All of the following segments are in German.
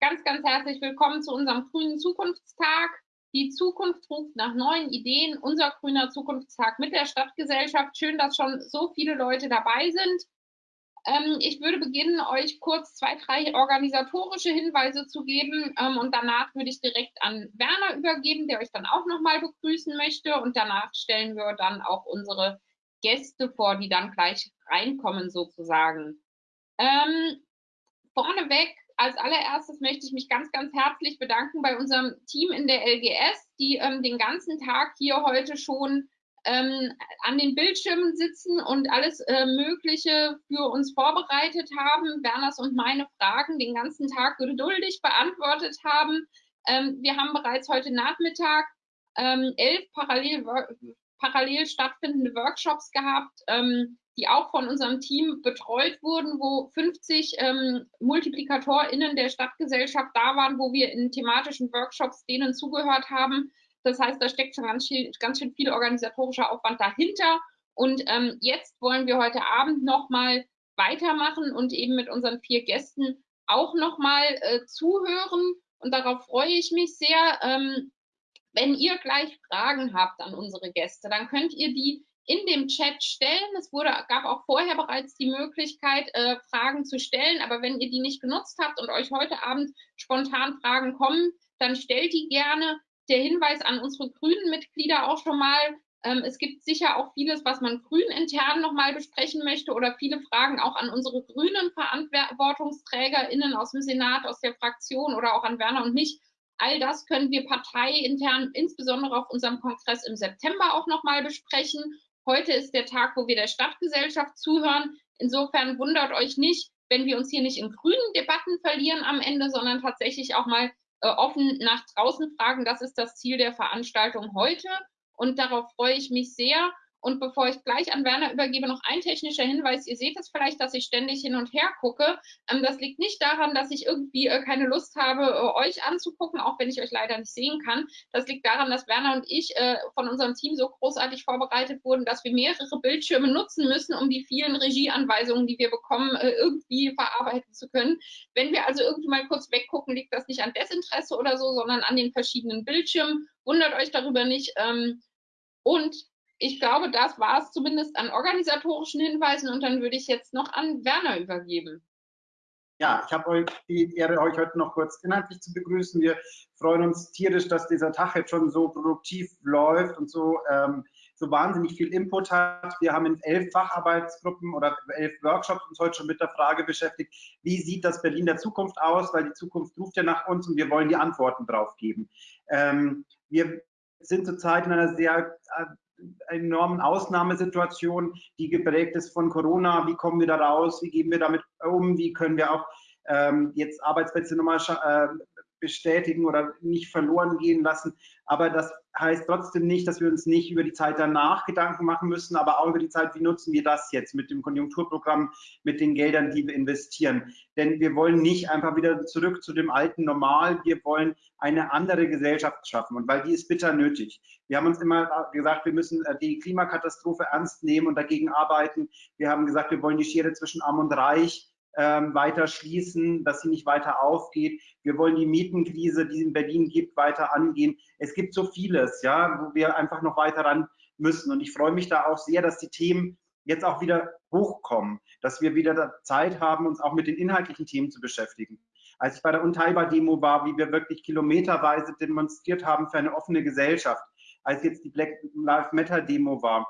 ganz, ganz herzlich willkommen zu unserem grünen Zukunftstag. Die Zukunft ruft nach neuen Ideen. Unser grüner Zukunftstag mit der Stadtgesellschaft. Schön, dass schon so viele Leute dabei sind. Ähm, ich würde beginnen, euch kurz zwei, drei organisatorische Hinweise zu geben ähm, und danach würde ich direkt an Werner übergeben, der euch dann auch nochmal begrüßen möchte und danach stellen wir dann auch unsere Gäste vor, die dann gleich reinkommen sozusagen. Ähm, vorneweg, als allererstes möchte ich mich ganz, ganz herzlich bedanken bei unserem Team in der LGS, die ähm, den ganzen Tag hier heute schon ähm, an den Bildschirmen sitzen und alles äh, Mögliche für uns vorbereitet haben, Werners und meine Fragen den ganzen Tag geduldig beantwortet haben. Ähm, wir haben bereits heute Nachmittag ähm, elf parallel, parallel stattfindende Workshops gehabt, ähm, die auch von unserem Team betreut wurden, wo 50 ähm, MultiplikatorInnen der Stadtgesellschaft da waren, wo wir in thematischen Workshops denen zugehört haben. Das heißt, da steckt schon ganz, viel, ganz schön viel organisatorischer Aufwand dahinter. Und ähm, jetzt wollen wir heute Abend nochmal weitermachen und eben mit unseren vier Gästen auch nochmal äh, zuhören. Und darauf freue ich mich sehr. Ähm, wenn ihr gleich Fragen habt an unsere Gäste, dann könnt ihr die in dem Chat stellen. Es wurde, gab auch vorher bereits die Möglichkeit, äh, Fragen zu stellen, aber wenn ihr die nicht genutzt habt und euch heute Abend spontan Fragen kommen, dann stellt die gerne. Der Hinweis an unsere grünen Mitglieder auch schon mal, ähm, es gibt sicher auch vieles, was man grün intern nochmal besprechen möchte oder viele Fragen auch an unsere grünen VerantwortungsträgerInnen aus dem Senat, aus der Fraktion oder auch an Werner und mich. All das können wir parteiintern, insbesondere auf unserem Kongress im September auch nochmal besprechen. Heute ist der Tag, wo wir der Stadtgesellschaft zuhören. Insofern wundert euch nicht, wenn wir uns hier nicht in grünen Debatten verlieren am Ende, sondern tatsächlich auch mal äh, offen nach draußen fragen. Das ist das Ziel der Veranstaltung heute und darauf freue ich mich sehr. Und bevor ich gleich an Werner übergebe, noch ein technischer Hinweis. Ihr seht es vielleicht, dass ich ständig hin und her gucke. Ähm, das liegt nicht daran, dass ich irgendwie äh, keine Lust habe, äh, euch anzugucken, auch wenn ich euch leider nicht sehen kann. Das liegt daran, dass Werner und ich äh, von unserem Team so großartig vorbereitet wurden, dass wir mehrere Bildschirme nutzen müssen, um die vielen Regieanweisungen, die wir bekommen, irgendwie verarbeiten zu können. Wenn wir also irgendwie mal kurz weggucken, liegt das nicht an Desinteresse oder so, sondern an den verschiedenen Bildschirmen. Wundert euch darüber nicht. Ähm, und ich glaube, das war es zumindest an organisatorischen Hinweisen und dann würde ich jetzt noch an Werner übergeben. Ja, ich habe euch die Ehre, euch heute noch kurz inhaltlich zu begrüßen. Wir freuen uns tierisch, dass dieser Tag jetzt schon so produktiv läuft und so, ähm, so wahnsinnig viel Input hat. Wir haben in elf Facharbeitsgruppen oder elf Workshops uns heute schon mit der Frage beschäftigt, wie sieht das Berlin der Zukunft aus, weil die Zukunft ruft ja nach uns und wir wollen die Antworten drauf geben. Ähm, wir sind zurzeit in einer sehr äh, enormen Ausnahmesituation, die geprägt ist von Corona. Wie kommen wir da raus? Wie gehen wir damit um? Wie können wir auch ähm, jetzt Arbeitsplätze nochmal äh, bestätigen oder nicht verloren gehen lassen. Aber das heißt trotzdem nicht, dass wir uns nicht über die Zeit danach Gedanken machen müssen, aber auch über die Zeit, wie nutzen wir das jetzt mit dem Konjunkturprogramm, mit den Geldern, die wir investieren. Denn wir wollen nicht einfach wieder zurück zu dem alten Normal, wir wollen eine andere Gesellschaft schaffen und weil die ist bitter nötig. Wir haben uns immer gesagt, wir müssen äh, die Klimakatastrophe ernst nehmen und dagegen arbeiten. Wir haben gesagt, wir wollen die Schere zwischen Arm und Reich ähm, weiter schließen, dass sie nicht weiter aufgeht. Wir wollen die Mietenkrise, die es in Berlin gibt, weiter angehen. Es gibt so vieles, ja, wo wir einfach noch weiter ran müssen. Und ich freue mich da auch sehr, dass die Themen jetzt auch wieder hochkommen, dass wir wieder Zeit haben, uns auch mit den inhaltlichen Themen zu beschäftigen. Als ich bei der Unteilbar-Demo war, wie wir wirklich kilometerweise demonstriert haben für eine offene Gesellschaft, als jetzt die Black Lives Matter Demo war,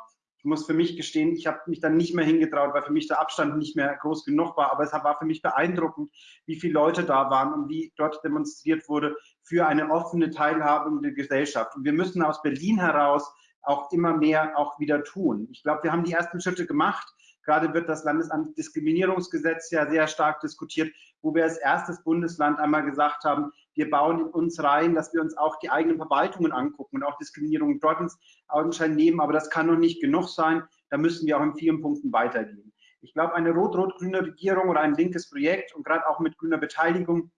muss für mich gestehen, ich habe mich dann nicht mehr hingetraut, weil für mich der Abstand nicht mehr groß genug war. Aber es war für mich beeindruckend, wie viele Leute da waren und wie dort demonstriert wurde für eine offene, teilhabende Gesellschaft. Und wir müssen aus Berlin heraus auch immer mehr auch wieder tun. Ich glaube, wir haben die ersten Schritte gemacht. Gerade wird das Landesantidiskriminierungsgesetz ja sehr stark diskutiert, wo wir als erstes Bundesland einmal gesagt haben, wir bauen in uns rein, dass wir uns auch die eigenen Verwaltungen angucken und auch Diskriminierung dort ins Augenschein nehmen. Aber das kann noch nicht genug sein. Da müssen wir auch in vielen Punkten weitergehen. Ich glaube, eine rot-rot-grüne Regierung oder ein linkes Projekt und gerade auch mit grüner Beteiligung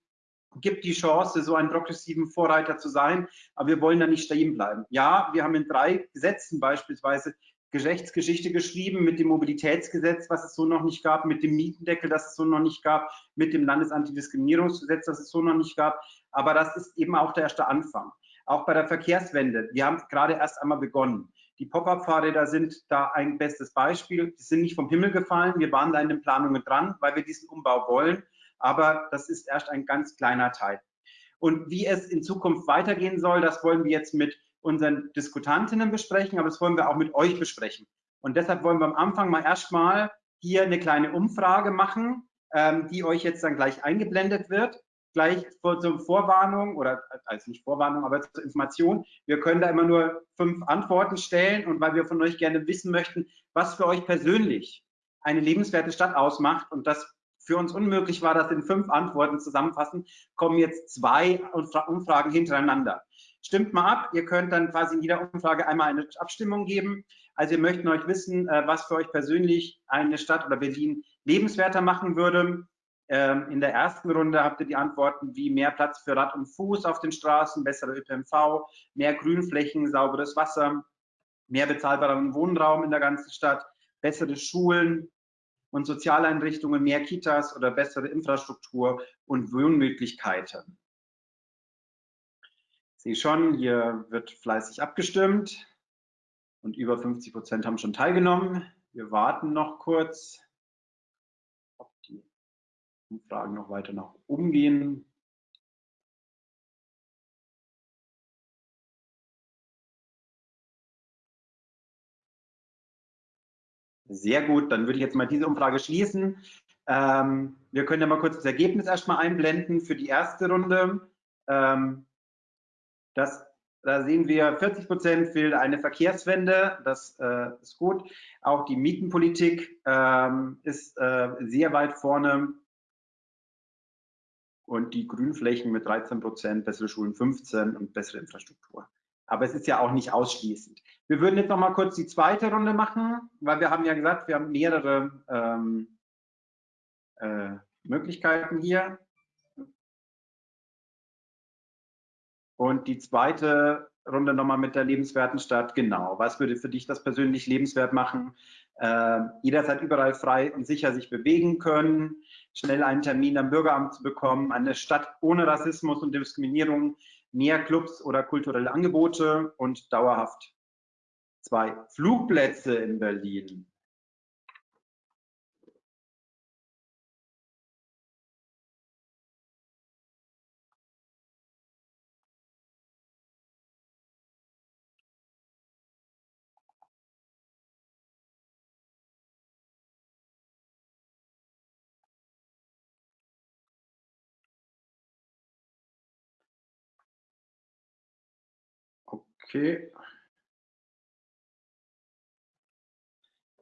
gibt die Chance, so einen progressiven Vorreiter zu sein. Aber wir wollen da nicht stehen bleiben. Ja, wir haben in drei Gesetzen beispielsweise Geschlechtsgeschichte geschrieben mit dem Mobilitätsgesetz, was es so noch nicht gab, mit dem Mietendeckel, das es so noch nicht gab, mit dem Landesantidiskriminierungsgesetz, das es so noch nicht gab. Aber das ist eben auch der erste Anfang. Auch bei der Verkehrswende. Wir haben gerade erst einmal begonnen. Die Pop-up-Fahrräder sind da ein bestes Beispiel. Die sind nicht vom Himmel gefallen. Wir waren da in den Planungen dran, weil wir diesen Umbau wollen. Aber das ist erst ein ganz kleiner Teil. Und wie es in Zukunft weitergehen soll, das wollen wir jetzt mit unseren Diskutantinnen besprechen, aber das wollen wir auch mit euch besprechen. Und deshalb wollen wir am Anfang mal erstmal hier eine kleine Umfrage machen, ähm, die euch jetzt dann gleich eingeblendet wird. Gleich vor, zur Vorwarnung oder also nicht Vorwarnung, aber zur Information. Wir können da immer nur fünf Antworten stellen und weil wir von euch gerne wissen möchten, was für euch persönlich eine lebenswerte Stadt ausmacht und das für uns unmöglich war, das in fünf Antworten zusammenfassen, kommen jetzt zwei Umfragen hintereinander. Stimmt mal ab, ihr könnt dann quasi in jeder Umfrage einmal eine Abstimmung geben. Also wir möchten euch wissen, äh, was für euch persönlich eine Stadt oder Berlin lebenswerter machen würde. Ähm, in der ersten Runde habt ihr die Antworten wie mehr Platz für Rad und Fuß auf den Straßen, bessere ÖPNV, mehr Grünflächen, sauberes Wasser, mehr bezahlbaren Wohnraum in der ganzen Stadt, bessere Schulen und Sozialeinrichtungen, mehr Kitas oder bessere Infrastruktur und Wohnmöglichkeiten. Ich sehe schon, hier wird fleißig abgestimmt und über 50 Prozent haben schon teilgenommen. Wir warten noch kurz, Umfragen noch weiter nach oben gehen. Sehr gut, dann würde ich jetzt mal diese Umfrage schließen. Ähm, wir können ja mal kurz das Ergebnis erstmal einblenden für die erste Runde. Ähm, das, da sehen wir, 40 Prozent will eine Verkehrswende, das äh, ist gut. Auch die Mietenpolitik ähm, ist äh, sehr weit vorne. Und die Grünflächen mit 13 Prozent, bessere Schulen 15 und bessere Infrastruktur. Aber es ist ja auch nicht ausschließend. Wir würden jetzt noch mal kurz die zweite Runde machen, weil wir haben ja gesagt, wir haben mehrere ähm, äh, Möglichkeiten hier. Und die zweite Runde nochmal mit der lebenswerten Stadt. Genau, was würde für dich das persönlich lebenswert machen? Äh, jederzeit überall frei und sicher sich bewegen können, schnell einen Termin am Bürgeramt zu bekommen, eine Stadt ohne Rassismus und Diskriminierung, mehr Clubs oder kulturelle Angebote und dauerhaft zwei Flugplätze in Berlin. Okay.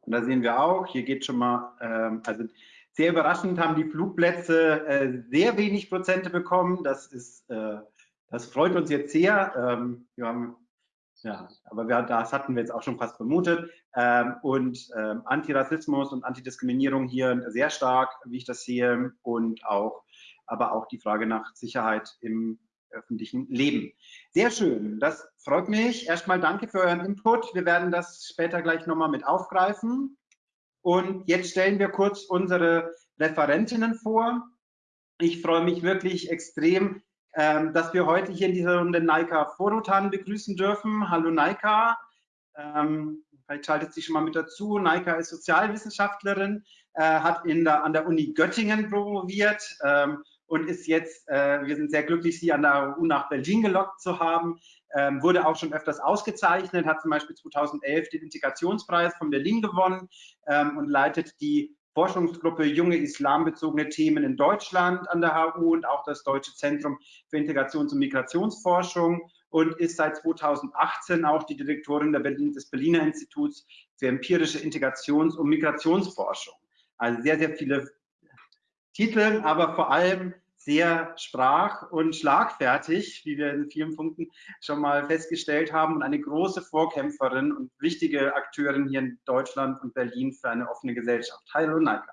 Und da sehen wir auch, hier geht schon mal, ähm, also sehr überraschend haben die Flugplätze äh, sehr wenig Prozente bekommen. Das ist, äh, das freut uns jetzt sehr. Ähm, wir haben, ja, aber wir, das hatten wir jetzt auch schon fast vermutet. Ähm, und ähm, Antirassismus und Antidiskriminierung hier sehr stark, wie ich das sehe, und auch, aber auch die Frage nach Sicherheit im öffentlichen Leben. Sehr schön, das freut mich. Erstmal danke für euren Input. Wir werden das später gleich nochmal mit aufgreifen. Und jetzt stellen wir kurz unsere Referentinnen vor. Ich freue mich wirklich extrem, ähm, dass wir heute hier in dieser Runde Naika Forotan begrüßen dürfen. Hallo Naika. Ähm, vielleicht schaltet sie schon mal mit dazu. Naika ist Sozialwissenschaftlerin, äh, hat in der, an der Uni Göttingen promoviert ähm, und ist jetzt, äh, wir sind sehr glücklich, sie an der EU nach Berlin gelockt zu haben. Ähm, wurde auch schon öfters ausgezeichnet, hat zum Beispiel 2011 den Integrationspreis von Berlin gewonnen ähm, und leitet die Forschungsgruppe Junge Islambezogene Themen in Deutschland an der HU und auch das Deutsche Zentrum für Integrations- und Migrationsforschung und ist seit 2018 auch die Direktorin Berlin, des Berliner Instituts für empirische Integrations- und Migrationsforschung. Also sehr, sehr viele Titeln, aber vor allem sehr sprach- und schlagfertig, wie wir in vielen Punkten schon mal festgestellt haben, und eine große Vorkämpferin und wichtige Akteurin hier in Deutschland und Berlin für eine offene Gesellschaft. Hallo Naika.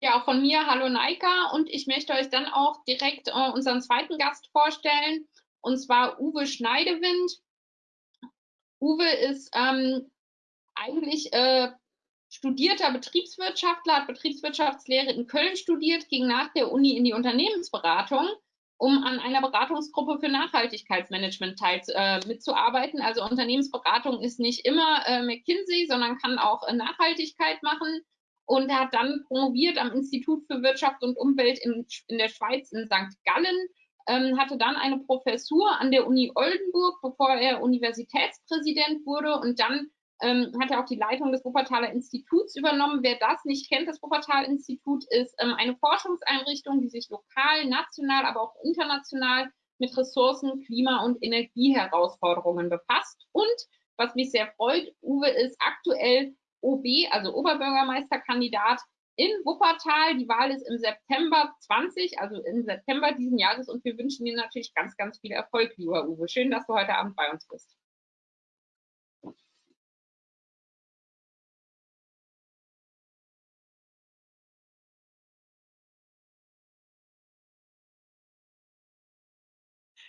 Ja, auch von mir, hallo Naika. Und ich möchte euch dann auch direkt äh, unseren zweiten Gast vorstellen, und zwar Uwe Schneidewind. Uwe ist ähm, eigentlich äh, studierter Betriebswirtschaftler, hat Betriebswirtschaftslehre in Köln studiert, ging nach der Uni in die Unternehmensberatung, um an einer Beratungsgruppe für Nachhaltigkeitsmanagement teil, äh, mitzuarbeiten. Also Unternehmensberatung ist nicht immer äh, McKinsey, sondern kann auch äh, Nachhaltigkeit machen. Und er hat dann promoviert am Institut für Wirtschaft und Umwelt in, in der Schweiz in St. Gallen, ähm, hatte dann eine Professur an der Uni Oldenburg, bevor er Universitätspräsident wurde und dann ähm, hat er auch die Leitung des Wuppertaler Instituts übernommen. Wer das nicht kennt, das Wuppertal-Institut ist ähm, eine Forschungseinrichtung, die sich lokal, national, aber auch international mit Ressourcen, Klima- und Energieherausforderungen befasst. Und was mich sehr freut, Uwe ist aktuell OB, also Oberbürgermeisterkandidat in Wuppertal. Die Wahl ist im September 20, also im September diesen Jahres und wir wünschen dir natürlich ganz, ganz viel Erfolg, lieber Uwe. Schön, dass du heute Abend bei uns bist.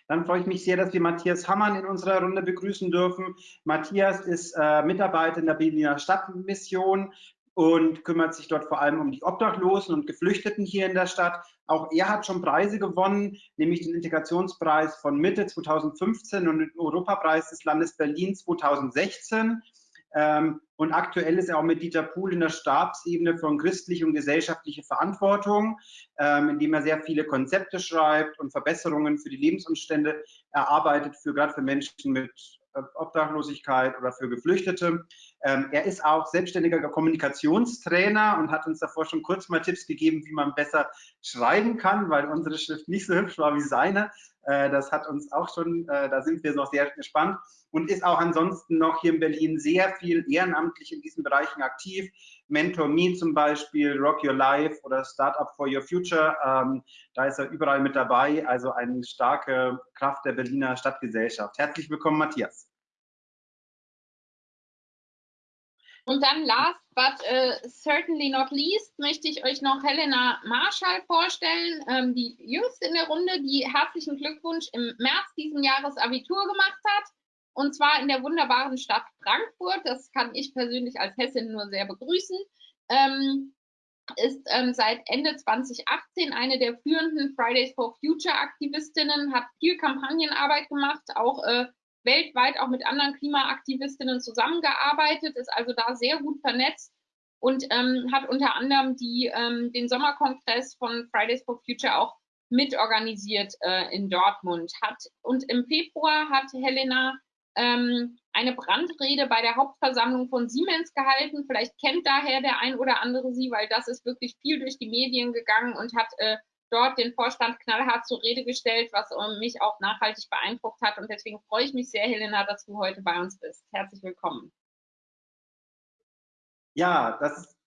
Dann freue ich mich sehr, dass wir Matthias Hammann in unserer Runde begrüßen dürfen. Matthias ist äh, Mitarbeiter in der Berliner Stadtmission und kümmert sich dort vor allem um die Obdachlosen und Geflüchteten hier in der Stadt. Auch er hat schon Preise gewonnen, nämlich den Integrationspreis von Mitte 2015 und den Europapreis des Landes Berlin 2016. Ähm, und aktuell ist er auch mit Dieter Pohl in der Stabsebene von christliche und gesellschaftliche Verantwortung, ähm, indem er sehr viele Konzepte schreibt und Verbesserungen für die Lebensumstände erarbeitet, für gerade für Menschen mit äh, Obdachlosigkeit oder für Geflüchtete. Ähm, er ist auch selbstständiger Kommunikationstrainer und hat uns davor schon kurz mal Tipps gegeben, wie man besser schreiben kann, weil unsere Schrift nicht so hübsch war wie seine. Äh, das hat uns auch schon, äh, da sind wir noch sehr gespannt und ist auch ansonsten noch hier in Berlin sehr viel ehrenamtlich in diesen Bereichen aktiv. Mentor Me zum Beispiel, Rock Your Life oder Startup for Your Future. Ähm, da ist er überall mit dabei, also eine starke Kraft der Berliner Stadtgesellschaft. Herzlich willkommen, Matthias. Und dann last but uh, certainly not least möchte ich euch noch Helena Marschall vorstellen, ähm, die jüngste in der Runde, die herzlichen Glückwunsch im März diesen Jahres Abitur gemacht hat. Und zwar in der wunderbaren Stadt Frankfurt. Das kann ich persönlich als Hessin nur sehr begrüßen. Ähm, ist ähm, seit Ende 2018 eine der führenden Fridays for Future Aktivistinnen, hat viel Kampagnenarbeit gemacht, auch äh, weltweit auch mit anderen Klimaaktivistinnen zusammengearbeitet, ist also da sehr gut vernetzt und ähm, hat unter anderem die, ähm, den Sommerkongress von Fridays for Future auch mitorganisiert äh, in Dortmund. Hat, und im Februar hat Helena ähm, eine Brandrede bei der Hauptversammlung von Siemens gehalten. Vielleicht kennt daher der ein oder andere sie, weil das ist wirklich viel durch die Medien gegangen und hat äh, dort den Vorstand knallhart zur Rede gestellt, was äh, mich auch nachhaltig beeindruckt hat. Und deswegen freue ich mich sehr, Helena, dass du heute bei uns bist. Herzlich willkommen. Ja, das ist,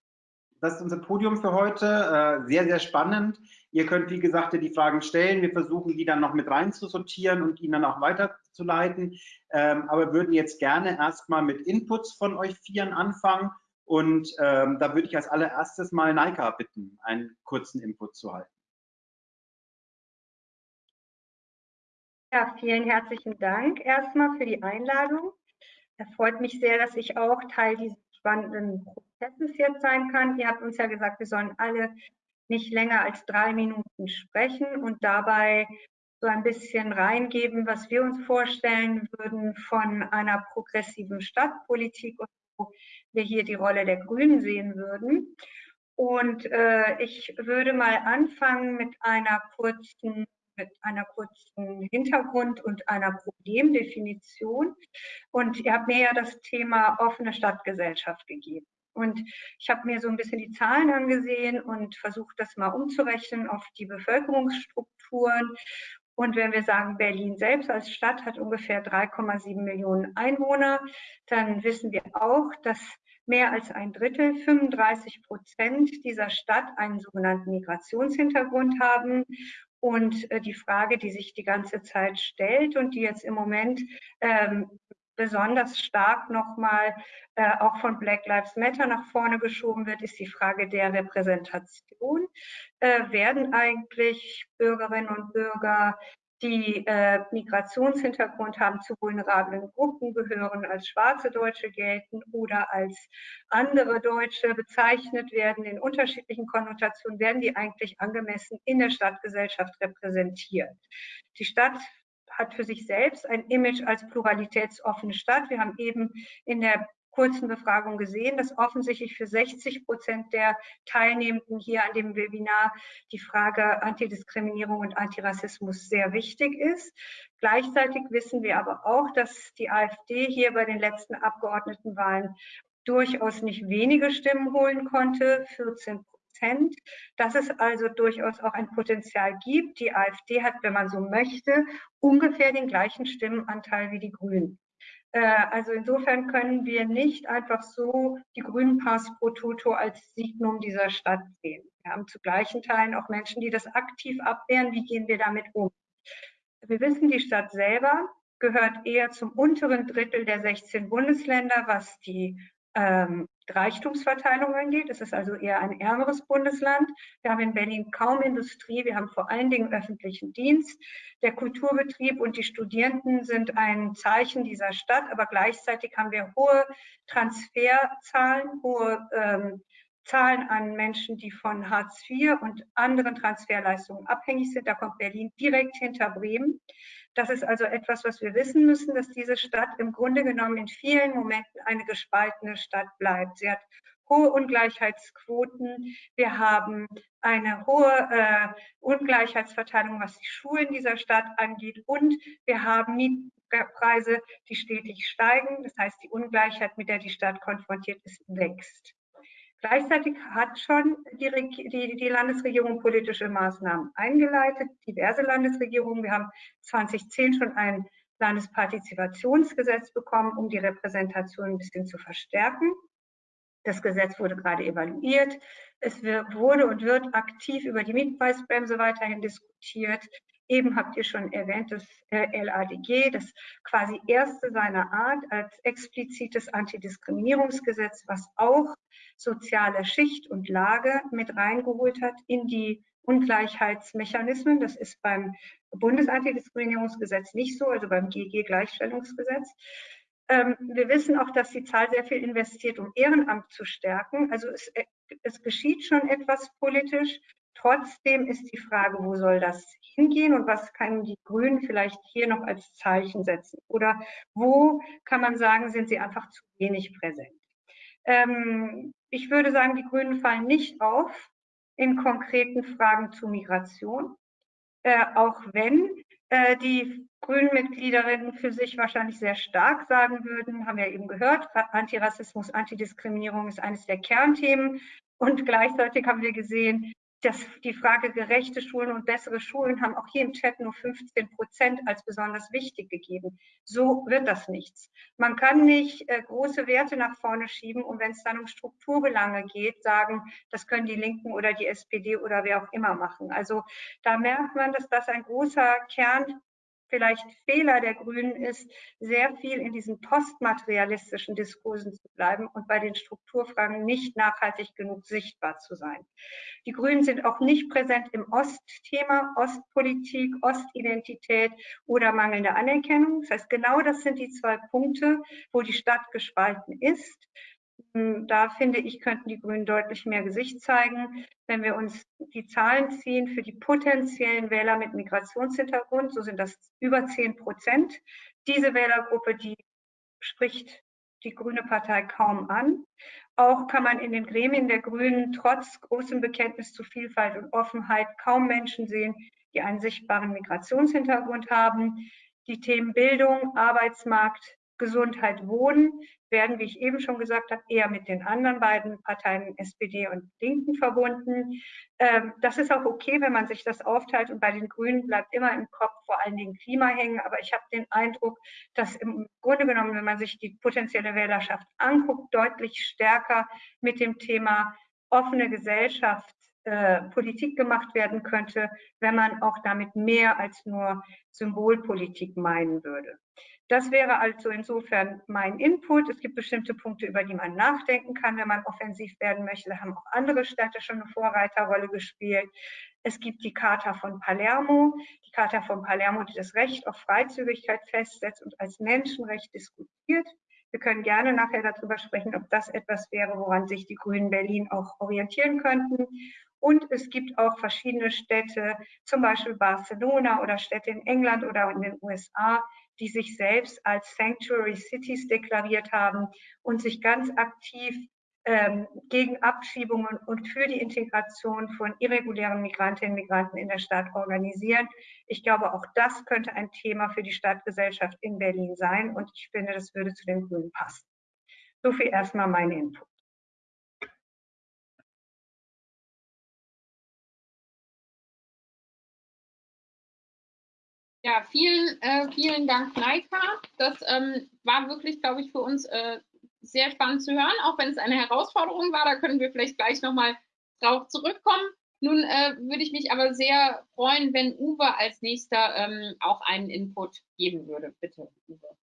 das ist unser Podium für heute. Äh, sehr, sehr spannend. Ihr könnt, wie gesagt, die Fragen stellen. Wir versuchen, die dann noch mit rein zu sortieren und ihnen dann auch weiterzuleiten. Ähm, aber würden jetzt gerne erstmal mit Inputs von euch Vieren anfangen. Und ähm, da würde ich als allererstes mal Naika bitten, einen kurzen Input zu halten. Ja, vielen herzlichen Dank erstmal für die Einladung. Es freut mich sehr, dass ich auch Teil dieses spannenden Prozesses jetzt sein kann. Ihr habt uns ja gesagt, wir sollen alle nicht länger als drei Minuten sprechen und dabei so ein bisschen reingeben, was wir uns vorstellen würden von einer progressiven Stadtpolitik und wo wir hier die Rolle der Grünen sehen würden. Und äh, ich würde mal anfangen mit einer kurzen mit einer kurzen Hintergrund und einer Problemdefinition. Und ihr habt mir ja das Thema offene Stadtgesellschaft gegeben. Und ich habe mir so ein bisschen die Zahlen angesehen und versucht, das mal umzurechnen auf die Bevölkerungsstrukturen. Und wenn wir sagen, Berlin selbst als Stadt hat ungefähr 3,7 Millionen Einwohner, dann wissen wir auch, dass mehr als ein Drittel, 35 Prozent dieser Stadt einen sogenannten Migrationshintergrund haben und äh, die Frage, die sich die ganze Zeit stellt und die jetzt im Moment ähm, besonders stark nochmal äh, auch von Black Lives Matter nach vorne geschoben wird, ist die Frage der Repräsentation. Äh, werden eigentlich Bürgerinnen und Bürger die äh, Migrationshintergrund haben, zu vulnerablen Gruppen gehören, als schwarze Deutsche gelten oder als andere Deutsche bezeichnet werden in unterschiedlichen Konnotationen, werden die eigentlich angemessen in der Stadtgesellschaft repräsentiert. Die Stadt hat für sich selbst ein Image als pluralitätsoffene Stadt. Wir haben eben in der kurzen Befragung gesehen, dass offensichtlich für 60 Prozent der Teilnehmenden hier an dem Webinar die Frage Antidiskriminierung und Antirassismus sehr wichtig ist. Gleichzeitig wissen wir aber auch, dass die AfD hier bei den letzten Abgeordnetenwahlen durchaus nicht wenige Stimmen holen konnte, 14 Prozent, dass es also durchaus auch ein Potenzial gibt. Die AfD hat, wenn man so möchte, ungefähr den gleichen Stimmenanteil wie die Grünen. Äh, also insofern können wir nicht einfach so die Grünen Pass pro Toto als Signum dieser Stadt sehen. Wir haben zu gleichen Teilen auch Menschen, die das aktiv abwehren. Wie gehen wir damit um? Wir wissen, die Stadt selber gehört eher zum unteren Drittel der 16 Bundesländer, was die ähm, Reichtumsverteilung angeht. Es ist also eher ein ärmeres Bundesland. Wir haben in Berlin kaum Industrie. Wir haben vor allen Dingen öffentlichen Dienst. Der Kulturbetrieb und die Studierenden sind ein Zeichen dieser Stadt, aber gleichzeitig haben wir hohe Transferzahlen, hohe ähm, Zahlen an Menschen, die von Hartz IV und anderen Transferleistungen abhängig sind. Da kommt Berlin direkt hinter Bremen. Das ist also etwas, was wir wissen müssen, dass diese Stadt im Grunde genommen in vielen Momenten eine gespaltene Stadt bleibt. Sie hat hohe Ungleichheitsquoten. Wir haben eine hohe äh, Ungleichheitsverteilung, was die Schulen dieser Stadt angeht. Und wir haben Mietpreise, die stetig steigen. Das heißt, die Ungleichheit, mit der die Stadt konfrontiert ist, wächst. Gleichzeitig hat schon die, die, die, Landesregierung politische Maßnahmen eingeleitet, diverse Landesregierungen. Wir haben 2010 schon ein Landespartizipationsgesetz bekommen, um die Repräsentation ein bisschen zu verstärken. Das Gesetz wurde gerade evaluiert. Es wurde und wird aktiv über die Mietpreisbremse weiterhin diskutiert. Eben habt ihr schon erwähnt, das äh, LADG, das quasi erste seiner Art als explizites Antidiskriminierungsgesetz, was auch soziale Schicht und Lage mit reingeholt hat in die Ungleichheitsmechanismen. Das ist beim Bundesantidiskriminierungsgesetz nicht so, also beim GG-Gleichstellungsgesetz. Ähm, wir wissen auch, dass die Zahl sehr viel investiert, um Ehrenamt zu stärken. Also es, äh, es geschieht schon etwas politisch. Trotzdem ist die Frage, wo soll das hingehen und was können die Grünen vielleicht hier noch als Zeichen setzen? Oder wo kann man sagen, sind sie einfach zu wenig präsent? Ähm, ich würde sagen, die Grünen fallen nicht auf in konkreten Fragen zu Migration, äh, auch wenn äh, die Grünen-Mitgliederinnen für sich wahrscheinlich sehr stark sagen würden, haben wir eben gehört, Antirassismus, Antidiskriminierung ist eines der Kernthemen. Und gleichzeitig haben wir gesehen, das, die Frage gerechte Schulen und bessere Schulen haben auch hier im Chat nur 15 Prozent als besonders wichtig gegeben. So wird das nichts. Man kann nicht äh, große Werte nach vorne schieben und wenn es dann um Strukturbelange geht, sagen, das können die Linken oder die SPD oder wer auch immer machen. Also da merkt man, dass das ein großer Kern vielleicht Fehler der Grünen ist, sehr viel in diesen postmaterialistischen Diskursen zu bleiben und bei den Strukturfragen nicht nachhaltig genug sichtbar zu sein. Die Grünen sind auch nicht präsent im Ostthema, Ostpolitik, Ostidentität oder mangelnde Anerkennung. Das heißt, genau das sind die zwei Punkte, wo die Stadt gespalten ist. Hm, da finde ich, könnten die Grünen deutlich mehr Gesicht zeigen. Wenn wir uns die Zahlen ziehen für die potenziellen Wähler mit Migrationshintergrund, so sind das über 10 Prozent. Diese Wählergruppe, die spricht die Grüne Partei kaum an. Auch kann man in den Gremien der Grünen trotz großem Bekenntnis zu Vielfalt und Offenheit kaum Menschen sehen, die einen sichtbaren Migrationshintergrund haben. Die Themen Bildung, Arbeitsmarkt, Gesundheit, Wohnen werden, wie ich eben schon gesagt habe, eher mit den anderen beiden Parteien SPD und Linken verbunden. Ähm, das ist auch okay, wenn man sich das aufteilt und bei den Grünen bleibt immer im Kopf vor allen Dingen Klima hängen. Aber ich habe den Eindruck, dass im Grunde genommen, wenn man sich die potenzielle Wählerschaft anguckt, deutlich stärker mit dem Thema offene Gesellschaft äh, Politik gemacht werden könnte, wenn man auch damit mehr als nur Symbolpolitik meinen würde. Das wäre also insofern mein Input. Es gibt bestimmte Punkte, über die man nachdenken kann, wenn man offensiv werden möchte. Da haben auch andere Städte schon eine Vorreiterrolle gespielt. Es gibt die Charta von Palermo. die Charta von Palermo, die das Recht auf Freizügigkeit festsetzt und als Menschenrecht diskutiert. Wir können gerne nachher darüber sprechen, ob das etwas wäre, woran sich die Grünen Berlin auch orientieren könnten. Und es gibt auch verschiedene Städte, zum Beispiel Barcelona oder Städte in England oder in den USA, die sich selbst als Sanctuary Cities deklariert haben und sich ganz aktiv ähm, gegen Abschiebungen und für die Integration von irregulären Migrantinnen und Migranten in der Stadt organisieren. Ich glaube, auch das könnte ein Thema für die Stadtgesellschaft in Berlin sein und ich finde, das würde zu den Grünen passen. So viel erstmal mein Input. Ja, vielen, äh, vielen Dank, Naika. Das ähm, war wirklich, glaube ich, für uns äh, sehr spannend zu hören, auch wenn es eine Herausforderung war. Da können wir vielleicht gleich nochmal drauf zurückkommen. Nun äh, würde ich mich aber sehr freuen, wenn Uwe als nächster ähm, auch einen Input geben würde. Bitte, Uwe.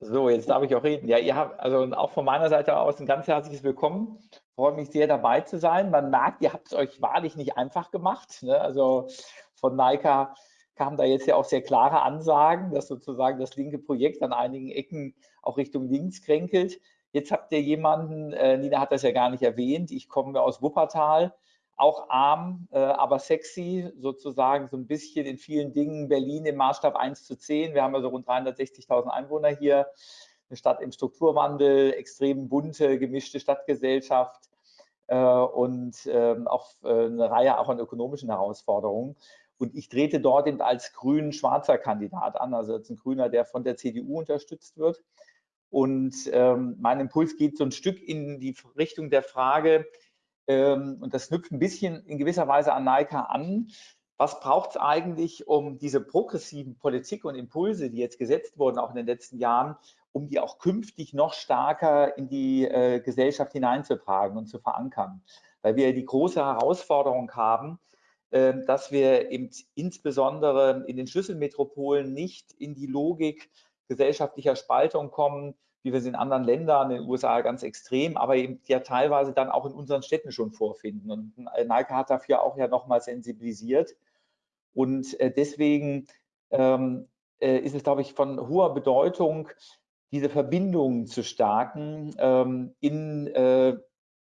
So, jetzt darf ich auch reden. Ja, ihr habt also auch von meiner Seite aus ein ganz herzliches Willkommen. Freue mich sehr dabei zu sein. Man merkt, ihr habt es euch wahrlich nicht einfach gemacht. Ne? Also von Naika kamen da jetzt ja auch sehr klare Ansagen, dass sozusagen das linke Projekt an einigen Ecken auch Richtung links kränkelt. Jetzt habt ihr jemanden, äh, Nina hat das ja gar nicht erwähnt, ich komme aus Wuppertal, auch arm, äh, aber sexy, sozusagen so ein bisschen in vielen Dingen Berlin im Maßstab 1 zu 10. Wir haben ja so rund 360.000 Einwohner hier, eine Stadt im Strukturwandel, extrem bunte, gemischte Stadtgesellschaft äh, und ähm, auch äh, eine Reihe auch an ökonomischen Herausforderungen. Und ich trete dort eben als grün-schwarzer Kandidat an, also als ein Grüner, der von der CDU unterstützt wird. Und ähm, mein Impuls geht so ein Stück in die Richtung der Frage, ähm, und das knüpft ein bisschen in gewisser Weise an Naika an. Was braucht es eigentlich, um diese progressiven Politik und Impulse, die jetzt gesetzt wurden, auch in den letzten Jahren, um die auch künftig noch stärker in die äh, Gesellschaft hineinzutragen und zu verankern? Weil wir die große Herausforderung haben, äh, dass wir eben insbesondere in den Schlüsselmetropolen nicht in die Logik gesellschaftlicher Spaltung kommen, wie wir sie in anderen Ländern, in den USA ganz extrem, aber eben ja teilweise dann auch in unseren Städten schon vorfinden. Und Nike hat dafür auch ja nochmal sensibilisiert. Und äh, deswegen ähm, äh, ist es, glaube ich, von hoher Bedeutung, diese Verbindungen zu stärken ähm, in, äh,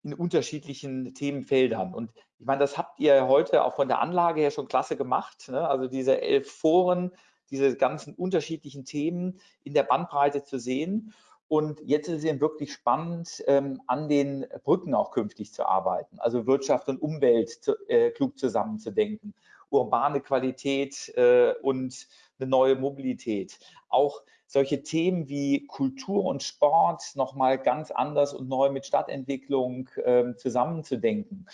in unterschiedlichen Themenfeldern. Und ich meine, das habt ihr heute auch von der Anlage her schon klasse gemacht. Ne? Also diese elf Foren, diese ganzen unterschiedlichen Themen in der Bandbreite zu sehen. Und jetzt ist es eben wirklich spannend, ähm, an den Brücken auch künftig zu arbeiten, also Wirtschaft und Umwelt zu, äh, klug zusammenzudenken, urbane Qualität äh, und eine neue Mobilität. Auch solche Themen wie Kultur und Sport nochmal ganz anders und neu mit Stadtentwicklung äh, zusammenzudenken.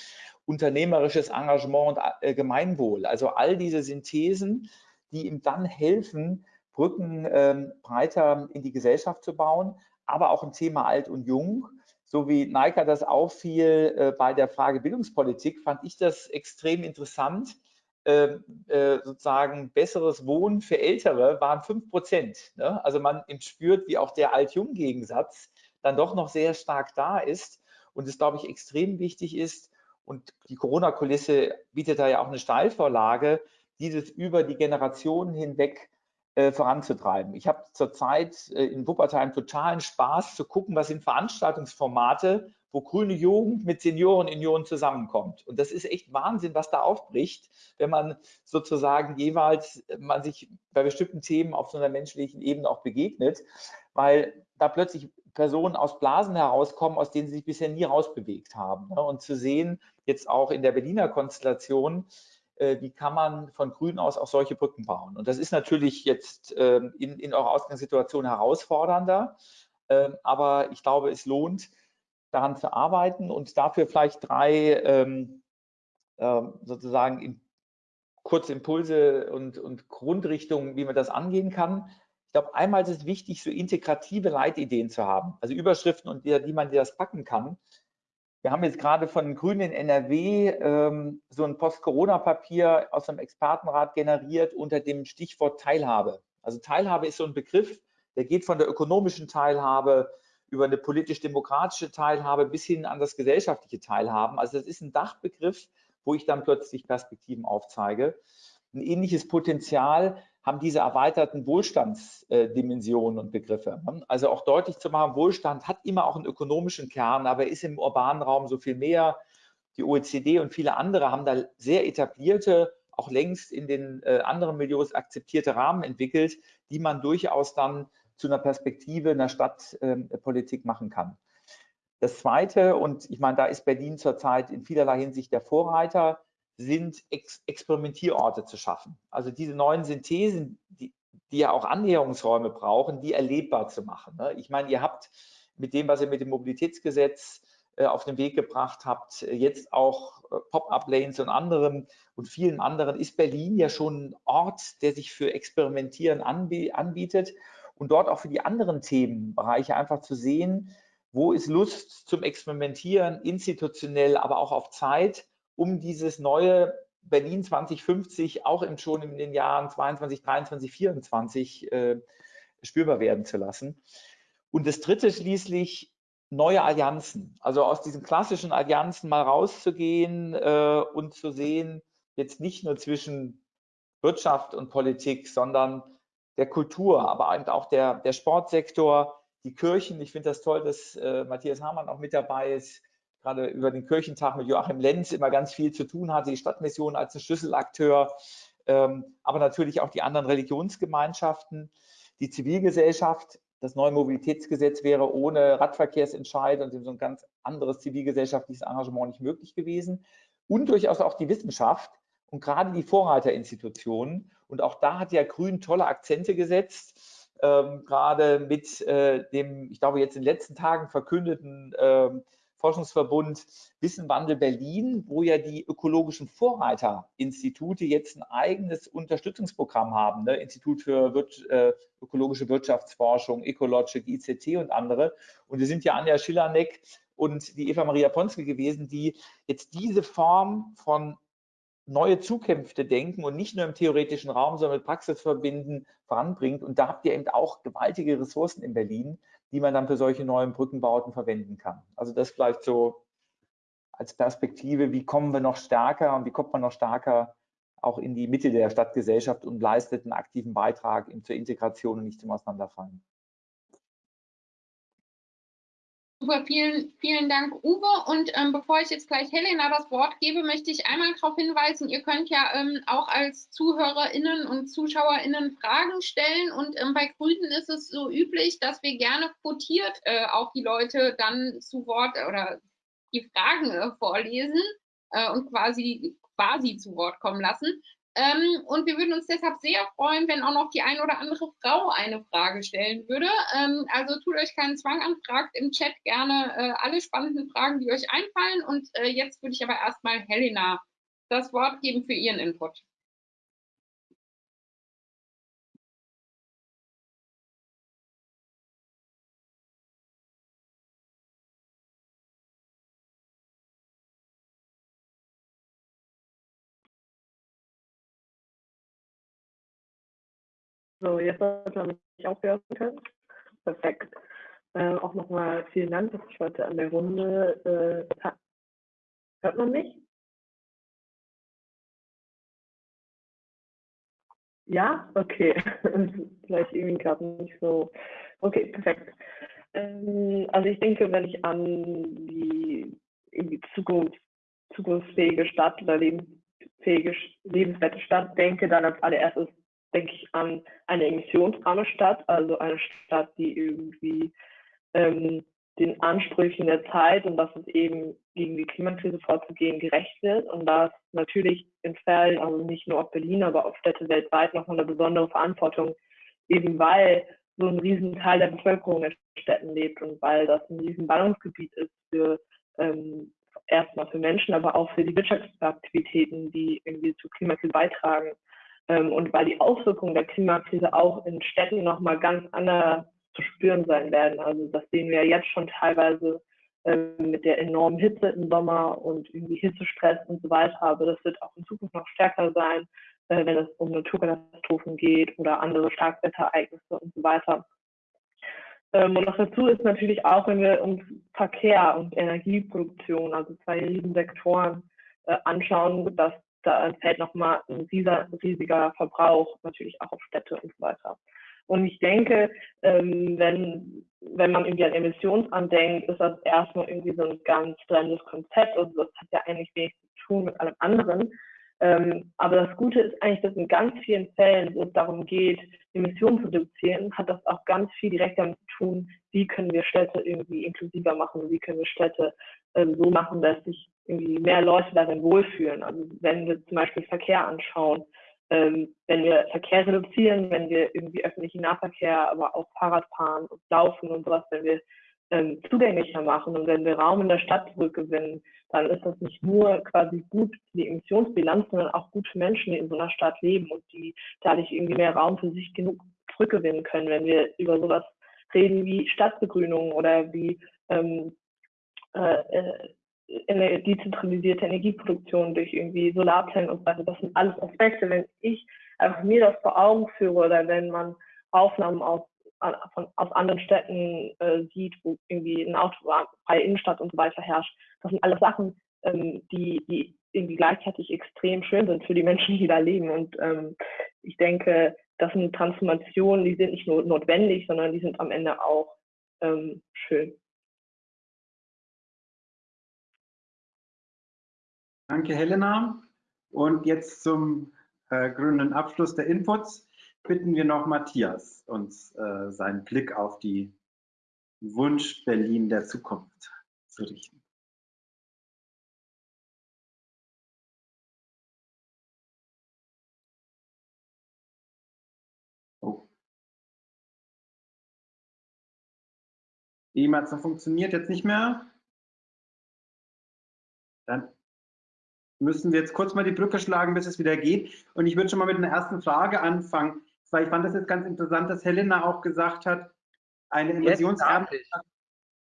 Unternehmerisches Engagement und äh, Gemeinwohl, also all diese Synthesen, die ihm dann helfen, Brücken ähm, breiter in die Gesellschaft zu bauen, aber auch im Thema Alt und Jung. So wie Naika das auffiel äh, bei der Frage Bildungspolitik, fand ich das extrem interessant. Äh, äh, sozusagen besseres Wohnen für Ältere waren 5 Prozent. Ne? Also man spürt, wie auch der Alt-Jung-Gegensatz dann doch noch sehr stark da ist und es, glaube ich, extrem wichtig ist. Und die Corona-Kulisse bietet da ja auch eine Steilvorlage, dieses über die Generationen hinweg äh, voranzutreiben. Ich habe zurzeit äh, in Wuppertal einen totalen Spaß zu gucken, was sind Veranstaltungsformate, wo grüne Jugend mit Senioren in Union zusammenkommt. Und das ist echt Wahnsinn, was da aufbricht, wenn man sozusagen jeweils man sich bei bestimmten Themen auf so einer menschlichen Ebene auch begegnet, weil da plötzlich Personen aus Blasen herauskommen, aus denen sie sich bisher nie rausbewegt haben. Ne? Und zu sehen, jetzt auch in der Berliner Konstellation, wie kann man von Grün aus auch solche Brücken bauen. Und das ist natürlich jetzt ähm, in, in eurer Ausgangssituation herausfordernder, ähm, aber ich glaube, es lohnt, daran zu arbeiten und dafür vielleicht drei ähm, sozusagen kurze Impulse und, und Grundrichtungen, wie man das angehen kann. Ich glaube, einmal ist es wichtig, so integrative Leitideen zu haben, also Überschriften, und die, die man das packen kann. Wir haben jetzt gerade von Grünen in NRW ähm, so ein Post-Corona-Papier aus einem Expertenrat generiert unter dem Stichwort Teilhabe. Also Teilhabe ist so ein Begriff, der geht von der ökonomischen Teilhabe über eine politisch-demokratische Teilhabe bis hin an das gesellschaftliche Teilhaben. Also das ist ein Dachbegriff, wo ich dann plötzlich Perspektiven aufzeige. Ein ähnliches Potenzial haben diese erweiterten Wohlstandsdimensionen und Begriffe. Also auch deutlich zu machen, Wohlstand hat immer auch einen ökonomischen Kern, aber ist im urbanen Raum so viel mehr. Die OECD und viele andere haben da sehr etablierte, auch längst in den äh, anderen Milieus akzeptierte Rahmen entwickelt, die man durchaus dann zu einer Perspektive einer Stadtpolitik ähm, machen kann. Das Zweite, und ich meine, da ist Berlin zurzeit in vielerlei Hinsicht der Vorreiter, sind Ex Experimentierorte zu schaffen. Also diese neuen Synthesen, die, die ja auch Annäherungsräume brauchen, die erlebbar zu machen. Ne? Ich meine, ihr habt mit dem, was ihr mit dem Mobilitätsgesetz äh, auf den Weg gebracht habt, jetzt auch äh, Pop-up-Lanes und anderem und vielen anderen, ist Berlin ja schon ein Ort, der sich für Experimentieren anbietet und dort auch für die anderen Themenbereiche einfach zu sehen, wo ist Lust zum Experimentieren, institutionell, aber auch auf Zeit um dieses neue Berlin 2050 auch im, schon in den Jahren 22, 23, 24 äh, spürbar werden zu lassen. Und das dritte schließlich neue Allianzen, also aus diesen klassischen Allianzen mal rauszugehen äh, und zu sehen, jetzt nicht nur zwischen Wirtschaft und Politik, sondern der Kultur, aber auch der, der Sportsektor, die Kirchen. Ich finde das toll, dass äh, Matthias Hamann auch mit dabei ist, gerade über den Kirchentag mit Joachim Lenz immer ganz viel zu tun hatte, die Stadtmission als ein Schlüsselakteur, ähm, aber natürlich auch die anderen Religionsgemeinschaften, die Zivilgesellschaft. Das neue Mobilitätsgesetz wäre ohne Radverkehrsentscheid und so ein ganz anderes zivilgesellschaftliches Engagement nicht möglich gewesen. Und durchaus auch die Wissenschaft und gerade die Vorreiterinstitutionen. Und auch da hat ja Grün tolle Akzente gesetzt, ähm, gerade mit äh, dem, ich glaube, jetzt in den letzten Tagen verkündeten ähm, Forschungsverbund Wissenwandel Berlin, wo ja die ökologischen Vorreiterinstitute jetzt ein eigenes Unterstützungsprogramm haben, ne? Institut für Wirt, äh, ökologische Wirtschaftsforschung, Ecologic, ICT und andere. Und wir sind ja Anja Schillaneck und die Eva Maria Ponske gewesen, die jetzt diese Form von neue Zukünfte denken und nicht nur im theoretischen Raum, sondern mit Praxis verbinden, voranbringt. Und da habt ihr eben auch gewaltige Ressourcen in Berlin, die man dann für solche neuen Brückenbauten verwenden kann. Also das vielleicht so als Perspektive, wie kommen wir noch stärker und wie kommt man noch stärker auch in die Mitte der Stadtgesellschaft und leistet einen aktiven Beitrag zur Integration und nicht zum Auseinanderfallen. Super, vielen, vielen Dank, Uwe. Und ähm, bevor ich jetzt gleich Helena das Wort gebe, möchte ich einmal darauf hinweisen, ihr könnt ja ähm, auch als ZuhörerInnen und ZuschauerInnen Fragen stellen. Und ähm, bei Grünen ist es so üblich, dass wir gerne quotiert äh, auch die Leute dann zu Wort oder die Fragen äh, vorlesen äh, und quasi quasi zu Wort kommen lassen. Ähm, und wir würden uns deshalb sehr freuen, wenn auch noch die ein oder andere Frau eine Frage stellen würde. Ähm, also tut euch keinen Zwang an, fragt im Chat gerne äh, alle spannenden Fragen, die euch einfallen. Und äh, jetzt würde ich aber erstmal Helena das Wort geben für ihren Input. So, jetzt sollte man mich auch hören können. Perfekt. Äh, auch nochmal vielen Dank, dass ich heute an der Runde äh, Hört man mich? Ja, okay. Vielleicht irgendwie gerade nicht so. Okay, perfekt. Ähm, also ich denke, wenn ich an die irgendwie Zukunft, zukunftsfähige Stadt oder lebensfähige, lebenswerte Stadt denke, dann als allererstes denke ich an eine emissionsarme Stadt, also eine Stadt, die irgendwie ähm, den Ansprüchen der Zeit und dass es eben gegen die Klimakrise vorzugehen gerecht wird und da ist natürlich in Fällen, also nicht nur auf Berlin, aber auf Städte weltweit noch eine besondere Verantwortung, eben weil so ein Riesenteil der Bevölkerung in Städten lebt und weil das ein riesen Ballungsgebiet ist für ähm, erstmal für Menschen, aber auch für die Wirtschaftsaktivitäten, die irgendwie zur Klimakrise beitragen. Ähm, und weil die Auswirkungen der Klimakrise auch in Städten nochmal ganz anders zu spüren sein werden. Also das sehen wir jetzt schon teilweise ähm, mit der enormen Hitze im Sommer und irgendwie Hitzestress und so weiter. Aber das wird auch in Zukunft noch stärker sein, äh, wenn es um Naturkatastrophen geht oder andere Starkwetterereignisse und so weiter. Ähm, und noch dazu ist natürlich auch, wenn wir uns Verkehr und Energieproduktion, also zwei riesen Sektoren, äh, anschauen, dass da fällt nochmal ein riesiger Verbrauch natürlich auch auf Städte und so weiter. Und ich denke, ähm, wenn, wenn man irgendwie an Emissionen andenkt, ist das erstmal irgendwie so ein ganz fremdes Konzept. Also das hat ja eigentlich wenig zu tun mit allem anderen. Ähm, aber das Gute ist eigentlich, dass in ganz vielen Fällen, wo es darum geht, Emissionen zu reduzieren, hat das auch ganz viel direkt damit zu tun, wie können wir Städte irgendwie inklusiver machen, wie können wir Städte ähm, so machen, dass sich irgendwie mehr Leute darin wohlfühlen. Also wenn wir zum Beispiel Verkehr anschauen, ähm, wenn wir Verkehr reduzieren, wenn wir irgendwie öffentlichen Nahverkehr, aber auch Fahrrad fahren und laufen und sowas, wenn wir ähm, zugänglicher machen und wenn wir Raum in der Stadt zurückgewinnen, dann ist das nicht nur quasi gut für die Emissionsbilanz, sondern auch gut für Menschen, die in so einer Stadt leben und die dadurch irgendwie mehr Raum für sich genug zurückgewinnen können, wenn wir über sowas reden wie Stadtbegrünung oder wie ähm, äh, äh dezentralisierte Energieproduktion durch irgendwie Solarzellen und so weiter. Das sind alles Aspekte. Wenn ich einfach mir das vor Augen führe oder wenn man Aufnahmen aus, von, aus anderen Städten äh, sieht, wo irgendwie ein autofreie Innenstadt und so weiter herrscht, das sind alles Sachen, ähm, die, die irgendwie gleichzeitig extrem schön sind für die Menschen, die da leben. Und ähm, ich denke, das sind Transformationen, die sind nicht nur notwendig, sondern die sind am Ende auch ähm, schön. Danke, Helena. Und jetzt zum äh, grünen Abschluss der Inputs bitten wir noch Matthias, uns äh, seinen Blick auf die Wunsch Berlin der Zukunft zu richten. Oh. E-Mail funktioniert jetzt nicht mehr. Dann müssen wir jetzt kurz mal die Brücke schlagen, bis es wieder geht. Und ich würde schon mal mit einer ersten Frage anfangen, weil ich fand das jetzt ganz interessant, dass Helena auch gesagt hat, eine Invasionskarte. Jetzt darf ich.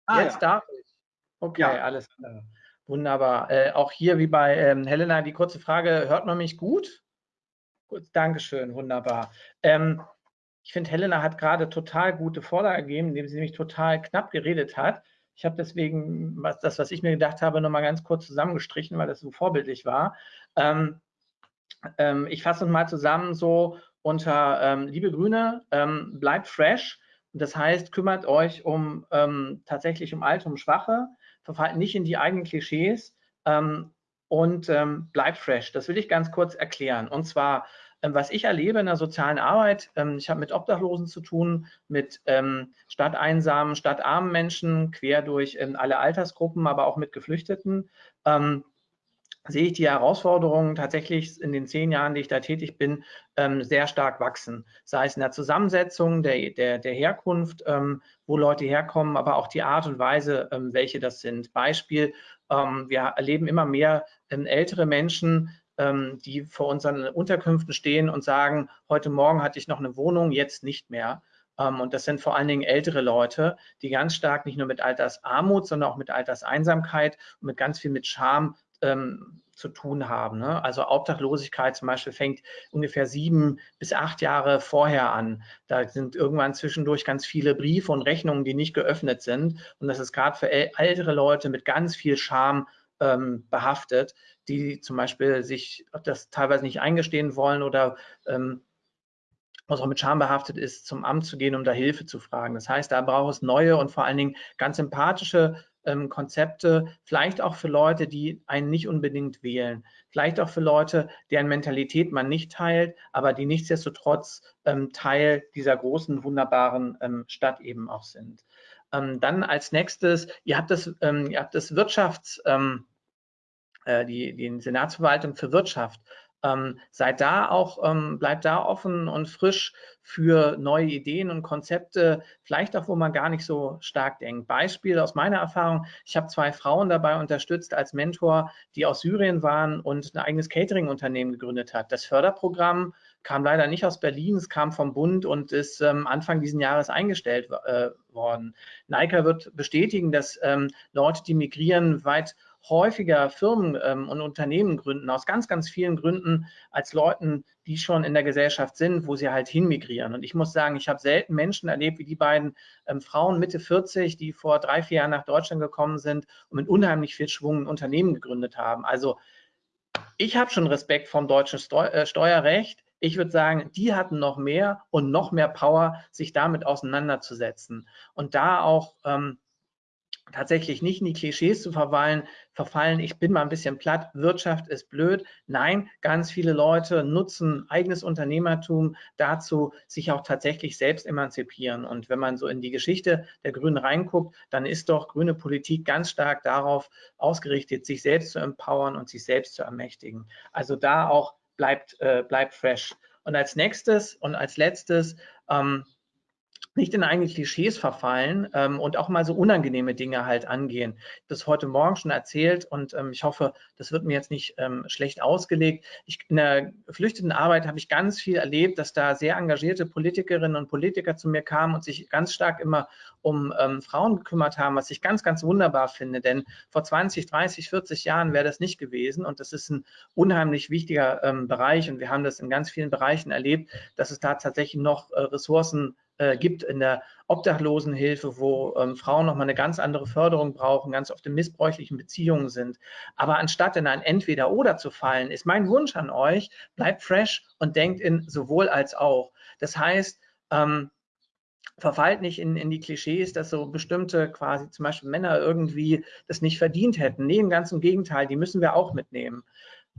Ah, jetzt ja. darf ich. Okay, ja. alles klar. Wunderbar. Äh, auch hier wie bei ähm, Helena die kurze Frage, hört man mich gut? Gut, Dankeschön, wunderbar. Ähm, ich finde, Helena hat gerade total gute Vorlage gegeben, indem sie nämlich total knapp geredet hat. Ich habe deswegen was, das, was ich mir gedacht habe, nochmal ganz kurz zusammengestrichen, weil das so vorbildlich war. Ähm, ähm, ich fasse uns mal zusammen so unter ähm, Liebe Grüne, ähm, bleibt fresh. Das heißt, kümmert euch um ähm, tatsächlich um Alte, um Schwache, verfallt nicht in die eigenen Klischees ähm, und bleibt fresh. Das will ich ganz kurz erklären. Und zwar was ich erlebe in der sozialen Arbeit, ähm, ich habe mit Obdachlosen zu tun, mit ähm, stadteinsamen, stadtarmen Menschen, quer durch alle Altersgruppen, aber auch mit Geflüchteten sehe ich die Herausforderungen tatsächlich in den zehn Jahren, die ich da tätig bin, ähm, sehr stark wachsen. Sei es in der Zusammensetzung der, der, der Herkunft, ähm, wo Leute herkommen, aber auch die Art und Weise, ähm, welche das sind. Beispiel, wir erleben immer mehr ältere Menschen, ähm, die vor unseren Unterkünften stehen und sagen, heute Morgen hatte ich noch eine Wohnung, jetzt nicht mehr. Ähm, und das sind vor allen Dingen ältere Leute, die ganz stark nicht nur mit Altersarmut, sondern auch mit Alterseinsamkeit und mit ganz viel mit Scham ähm, zu tun haben. Ne? Also Obdachlosigkeit zum Beispiel fängt ungefähr sieben bis acht Jahre vorher an. Da sind irgendwann zwischendurch ganz viele Briefe und Rechnungen, die nicht geöffnet sind. Und das ist gerade für ältere Leute mit ganz viel Scham ähm, behaftet, die zum Beispiel sich das teilweise nicht eingestehen wollen oder ähm, was auch mit Scham behaftet ist, zum Amt zu gehen, um da Hilfe zu fragen. Das heißt, da braucht es neue und vor allen Dingen ganz sympathische ähm, Konzepte, vielleicht auch für Leute, die einen nicht unbedingt wählen, vielleicht auch für Leute, deren Mentalität man nicht teilt, aber die nichtsdestotrotz ähm, Teil dieser großen, wunderbaren ähm, Stadt eben auch sind. Ähm, dann als nächstes, ihr habt das, ähm, ihr habt das Wirtschafts, ähm, äh, die, die Senatsverwaltung für Wirtschaft. Ähm, seid da auch, ähm, bleibt da offen und frisch für neue Ideen und Konzepte, vielleicht auch, wo man gar nicht so stark denkt. Beispiel aus meiner Erfahrung, ich habe zwei Frauen dabei unterstützt als Mentor, die aus Syrien waren und ein eigenes Catering-Unternehmen gegründet hat. Das Förderprogramm kam leider nicht aus Berlin, es kam vom Bund und ist ähm, Anfang dieses Jahres eingestellt äh, worden. NICA wird bestätigen, dass ähm, Leute, die migrieren, weit häufiger Firmen ähm, und Unternehmen gründen, aus ganz, ganz vielen Gründen, als Leuten, die schon in der Gesellschaft sind, wo sie halt hinmigrieren. Und ich muss sagen, ich habe selten Menschen erlebt wie die beiden ähm, Frauen Mitte 40, die vor drei, vier Jahren nach Deutschland gekommen sind und mit unheimlich viel Schwung ein Unternehmen gegründet haben. Also ich habe schon Respekt vom deutschen Steu äh, Steuerrecht. Ich würde sagen, die hatten noch mehr und noch mehr Power, sich damit auseinanderzusetzen und da auch ähm, tatsächlich nicht in die Klischees zu verfallen, verfallen, ich bin mal ein bisschen platt, Wirtschaft ist blöd. Nein, ganz viele Leute nutzen eigenes Unternehmertum dazu, sich auch tatsächlich selbst emanzipieren. Und wenn man so in die Geschichte der Grünen reinguckt, dann ist doch grüne Politik ganz stark darauf ausgerichtet, sich selbst zu empowern und sich selbst zu ermächtigen. Also da auch bleibt, äh, bleibt fresh. Und als nächstes und als letztes, ähm, nicht in eigene Klischees verfallen ähm, und auch mal so unangenehme Dinge halt angehen. Ich habe das heute Morgen schon erzählt und ähm, ich hoffe, das wird mir jetzt nicht ähm, schlecht ausgelegt. Ich, in der geflüchteten Arbeit habe ich ganz viel erlebt, dass da sehr engagierte Politikerinnen und Politiker zu mir kamen und sich ganz stark immer um ähm, Frauen gekümmert haben, was ich ganz, ganz wunderbar finde. Denn vor 20, 30, 40 Jahren wäre das nicht gewesen und das ist ein unheimlich wichtiger ähm, Bereich und wir haben das in ganz vielen Bereichen erlebt, dass es da tatsächlich noch äh, Ressourcen äh, gibt in der Obdachlosenhilfe, wo ähm, Frauen nochmal eine ganz andere Förderung brauchen, ganz oft in missbräuchlichen Beziehungen sind. Aber anstatt in ein Entweder-Oder zu fallen, ist mein Wunsch an euch, bleibt fresh und denkt in sowohl als auch. Das heißt, ähm, verfallt nicht in, in die Klischees, dass so bestimmte quasi zum Beispiel Männer irgendwie das nicht verdient hätten. Nee, im ganzen Gegenteil, die müssen wir auch mitnehmen.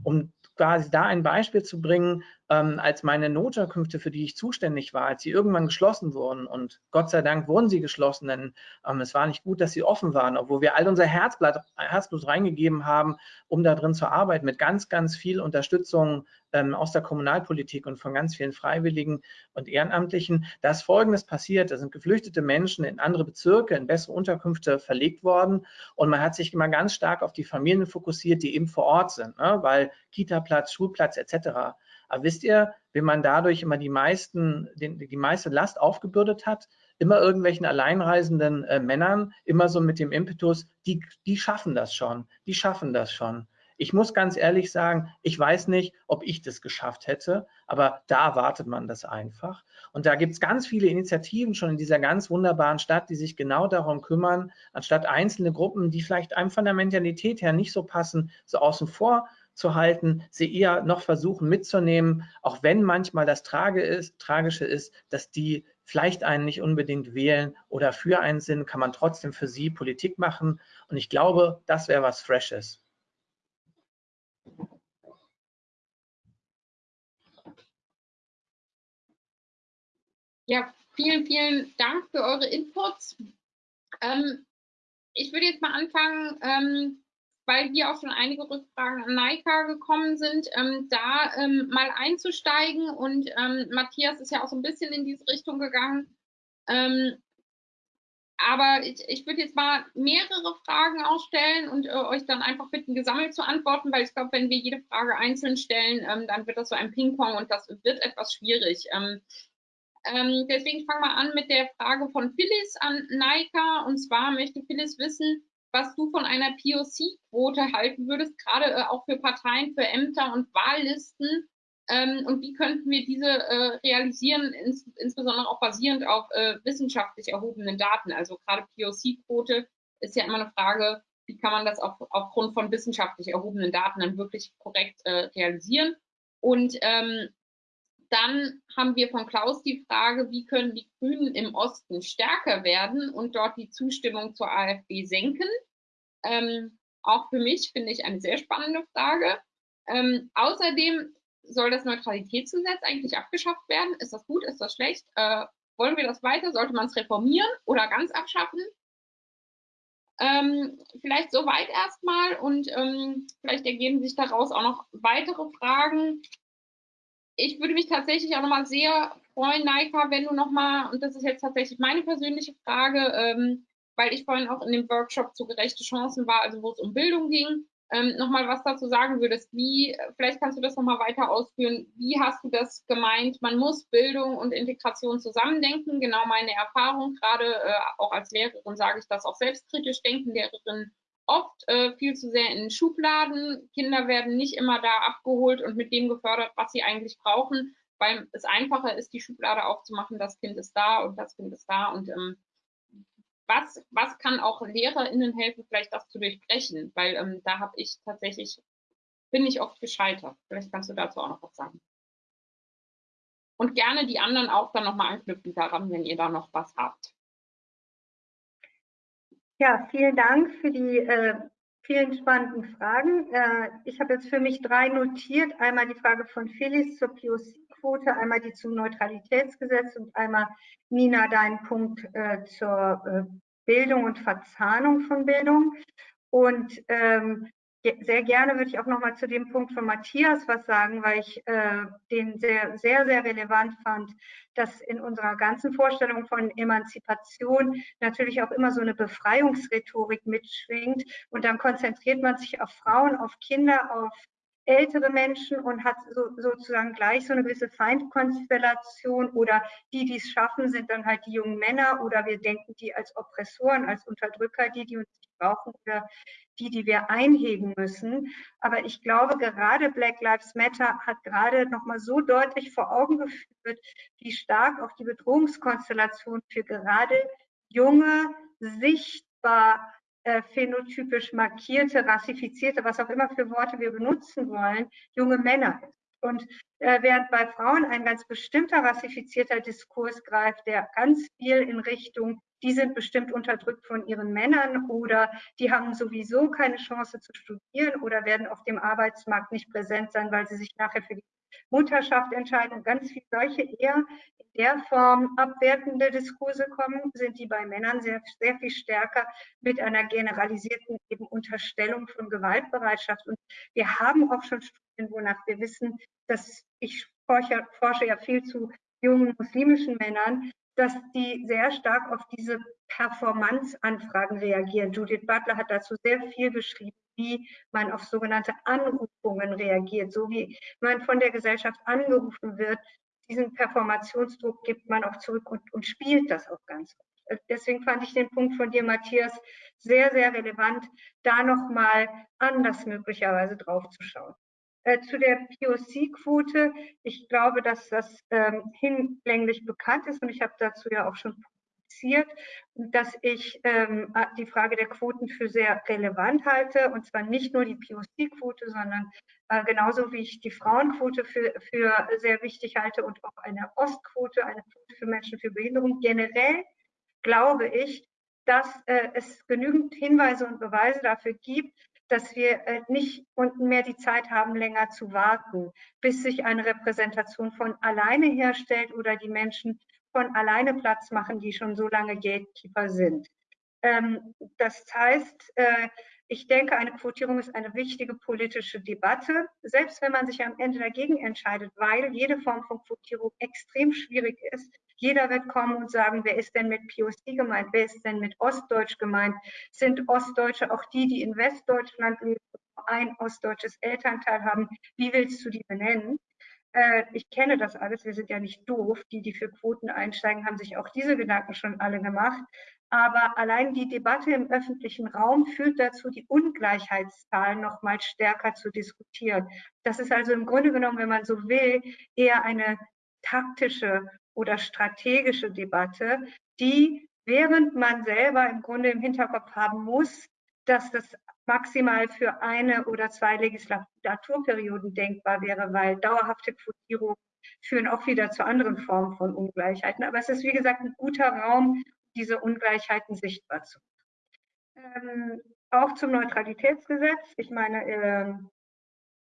Um quasi da ein Beispiel zu bringen, ähm, als meine Notunterkünfte, für die ich zuständig war, als sie irgendwann geschlossen wurden und Gott sei Dank wurden sie geschlossen, denn ähm, es war nicht gut, dass sie offen waren, obwohl wir all unser Herzblatt, Herzblut reingegeben haben, um da drin zu arbeiten, mit ganz, ganz viel Unterstützung ähm, aus der Kommunalpolitik und von ganz vielen Freiwilligen und Ehrenamtlichen. Da ist Folgendes passiert, da sind geflüchtete Menschen in andere Bezirke, in bessere Unterkünfte verlegt worden und man hat sich immer ganz stark auf die Familien fokussiert, die eben vor Ort sind, ne? weil Kita-Platz, Schulplatz etc. Aber wisst ihr, wenn man dadurch immer die meisten, den, die meiste Last aufgebürdet hat, immer irgendwelchen alleinreisenden äh, Männern, immer so mit dem Impetus, die, die schaffen das schon, die schaffen das schon. Ich muss ganz ehrlich sagen, ich weiß nicht, ob ich das geschafft hätte, aber da erwartet man das einfach. Und da gibt es ganz viele Initiativen schon in dieser ganz wunderbaren Stadt, die sich genau darum kümmern, anstatt einzelne Gruppen, die vielleicht einem von der Mentalität her nicht so passen, so außen vor zu halten, sie eher noch versuchen mitzunehmen, auch wenn manchmal das Trage ist, Tragische ist, dass die vielleicht einen nicht unbedingt wählen oder für einen sind, kann man trotzdem für sie Politik machen. Und ich glaube, das wäre was Freshes. Ja, vielen, vielen Dank für eure Inputs. Ähm, ich würde jetzt mal anfangen, ähm, weil hier auch schon einige Rückfragen an Naika gekommen sind, ähm, da ähm, mal einzusteigen. Und ähm, Matthias ist ja auch so ein bisschen in diese Richtung gegangen. Ähm, aber ich, ich würde jetzt mal mehrere Fragen ausstellen und äh, euch dann einfach bitten, gesammelt zu antworten, weil ich glaube, wenn wir jede Frage einzeln stellen, ähm, dann wird das so ein Ping-Pong und das wird etwas schwierig. Ähm, deswegen fangen wir an mit der Frage von Phyllis an Naika. Und zwar möchte Phyllis wissen, was du von einer POC-Quote halten würdest, gerade äh, auch für Parteien, für Ämter und Wahllisten. Ähm, und wie könnten wir diese äh, realisieren, ins, insbesondere auch basierend auf äh, wissenschaftlich erhobenen Daten? Also gerade POC-Quote ist ja immer eine Frage, wie kann man das auf, aufgrund von wissenschaftlich erhobenen Daten dann wirklich korrekt äh, realisieren? Und ähm, dann haben wir von Klaus die Frage, wie können die Grünen im Osten stärker werden und dort die Zustimmung zur AfD senken? Ähm, auch für mich finde ich eine sehr spannende Frage. Ähm, außerdem soll das Neutralitätsgesetz eigentlich abgeschafft werden. Ist das gut? Ist das schlecht? Äh, wollen wir das weiter? Sollte man es reformieren oder ganz abschaffen? Ähm, vielleicht soweit erstmal und ähm, vielleicht ergeben sich daraus auch noch weitere Fragen ich würde mich tatsächlich auch nochmal sehr freuen, Naika, wenn du nochmal, und das ist jetzt tatsächlich meine persönliche Frage, ähm, weil ich vorhin auch in dem Workshop zu gerechte Chancen war, also wo es um Bildung ging, ähm, nochmal was dazu sagen würdest. Wie, vielleicht kannst du das nochmal weiter ausführen. Wie hast du das gemeint? Man muss Bildung und Integration zusammendenken. Genau meine Erfahrung, gerade äh, auch als Lehrerin sage ich das auch selbstkritisch denken. Lehrerinnen oft äh, viel zu sehr in Schubladen. Kinder werden nicht immer da abgeholt und mit dem gefördert, was sie eigentlich brauchen, weil es einfacher ist, die Schublade aufzumachen, das Kind ist da und das Kind ist da und ähm, was, was kann auch LehrerInnen helfen, vielleicht das zu durchbrechen? Weil ähm, da habe ich tatsächlich, bin ich oft gescheitert. Vielleicht kannst du dazu auch noch was sagen. Und gerne die anderen auch dann nochmal anknüpfen daran, wenn ihr da noch was habt. Ja, vielen Dank für die äh, vielen spannenden Fragen. Äh, ich habe jetzt für mich drei notiert. Einmal die Frage von Felix zur POC-Quote, einmal die zum Neutralitätsgesetz und einmal, Nina, dein Punkt äh, zur äh, Bildung und Verzahnung von Bildung. Und ähm, sehr gerne würde ich auch noch mal zu dem Punkt von Matthias was sagen, weil ich äh, den sehr, sehr, sehr relevant fand, dass in unserer ganzen Vorstellung von Emanzipation natürlich auch immer so eine Befreiungsrhetorik mitschwingt. Und dann konzentriert man sich auf Frauen, auf Kinder, auf ältere Menschen und hat so, sozusagen gleich so eine gewisse Feindkonstellation oder die, die es schaffen, sind dann halt die jungen Männer oder wir denken die als Oppressoren, als Unterdrücker, die, die uns nicht brauchen oder die, die wir einhegen müssen. Aber ich glaube, gerade Black Lives Matter hat gerade nochmal so deutlich vor Augen geführt, wie stark auch die Bedrohungskonstellation für gerade junge, sichtbar äh, phänotypisch markierte, rassifizierte, was auch immer für Worte wir benutzen wollen, junge Männer. Und äh, während bei Frauen ein ganz bestimmter rassifizierter Diskurs greift, der ganz viel in Richtung, die sind bestimmt unterdrückt von ihren Männern oder die haben sowieso keine Chance zu studieren oder werden auf dem Arbeitsmarkt nicht präsent sein, weil sie sich nachher für die Mutterschaft entscheiden. Ganz viele solche eher der Form abwertende Diskurse kommen, sind die bei Männern sehr, sehr viel stärker mit einer generalisierten eben Unterstellung von Gewaltbereitschaft. Und wir haben auch schon Studien, wonach wir wissen, dass ich forsche, forsche ja viel zu jungen muslimischen Männern, dass die sehr stark auf diese Performance-Anfragen reagieren. Judith Butler hat dazu sehr viel geschrieben, wie man auf sogenannte Anrufungen reagiert, so wie man von der Gesellschaft angerufen wird, diesen Performationsdruck gibt man auch zurück und, und spielt das auch ganz gut. Deswegen fand ich den Punkt von dir, Matthias, sehr, sehr relevant, da nochmal anders möglicherweise drauf zu schauen. Äh, zu der POC-Quote, ich glaube, dass das ähm, hinlänglich bekannt ist und ich habe dazu ja auch schon publiziert, dass ich ähm, die Frage der Quoten für sehr relevant halte und zwar nicht nur die POC-Quote, sondern äh, genauso wie ich die Frauenquote für, für sehr wichtig halte und auch eine Ostquote, eine Quote für Menschen für Behinderung. Generell glaube ich, dass äh, es genügend Hinweise und Beweise dafür gibt, dass wir äh, nicht mehr die Zeit haben, länger zu warten, bis sich eine Repräsentation von alleine herstellt oder die Menschen von alleine Platz machen, die schon so lange Gatekeeper sind. Ähm, das heißt, äh, ich denke, eine Quotierung ist eine wichtige politische Debatte, selbst wenn man sich am Ende dagegen entscheidet, weil jede Form von Quotierung extrem schwierig ist. Jeder wird kommen und sagen, wer ist denn mit POC gemeint, wer ist denn mit Ostdeutsch gemeint? Sind Ostdeutsche auch die, die in Westdeutschland leben, ein ostdeutsches Elternteil haben? Wie willst du die benennen? Äh, ich kenne das alles, wir sind ja nicht doof. Die, die für Quoten einsteigen, haben sich auch diese Gedanken schon alle gemacht. Aber allein die Debatte im öffentlichen Raum führt dazu, die Ungleichheitszahlen noch mal stärker zu diskutieren. Das ist also im Grunde genommen, wenn man so will, eher eine taktische oder strategische Debatte, die, während man selber im Grunde im Hinterkopf haben muss, dass das maximal für eine oder zwei Legislaturperioden denkbar wäre, weil dauerhafte Quotierungen führen auch wieder zu anderen Formen von Ungleichheiten. Aber es ist, wie gesagt, ein guter Raum, diese Ungleichheiten sichtbar zu machen. Ähm, auch zum Neutralitätsgesetz. Ich meine, äh,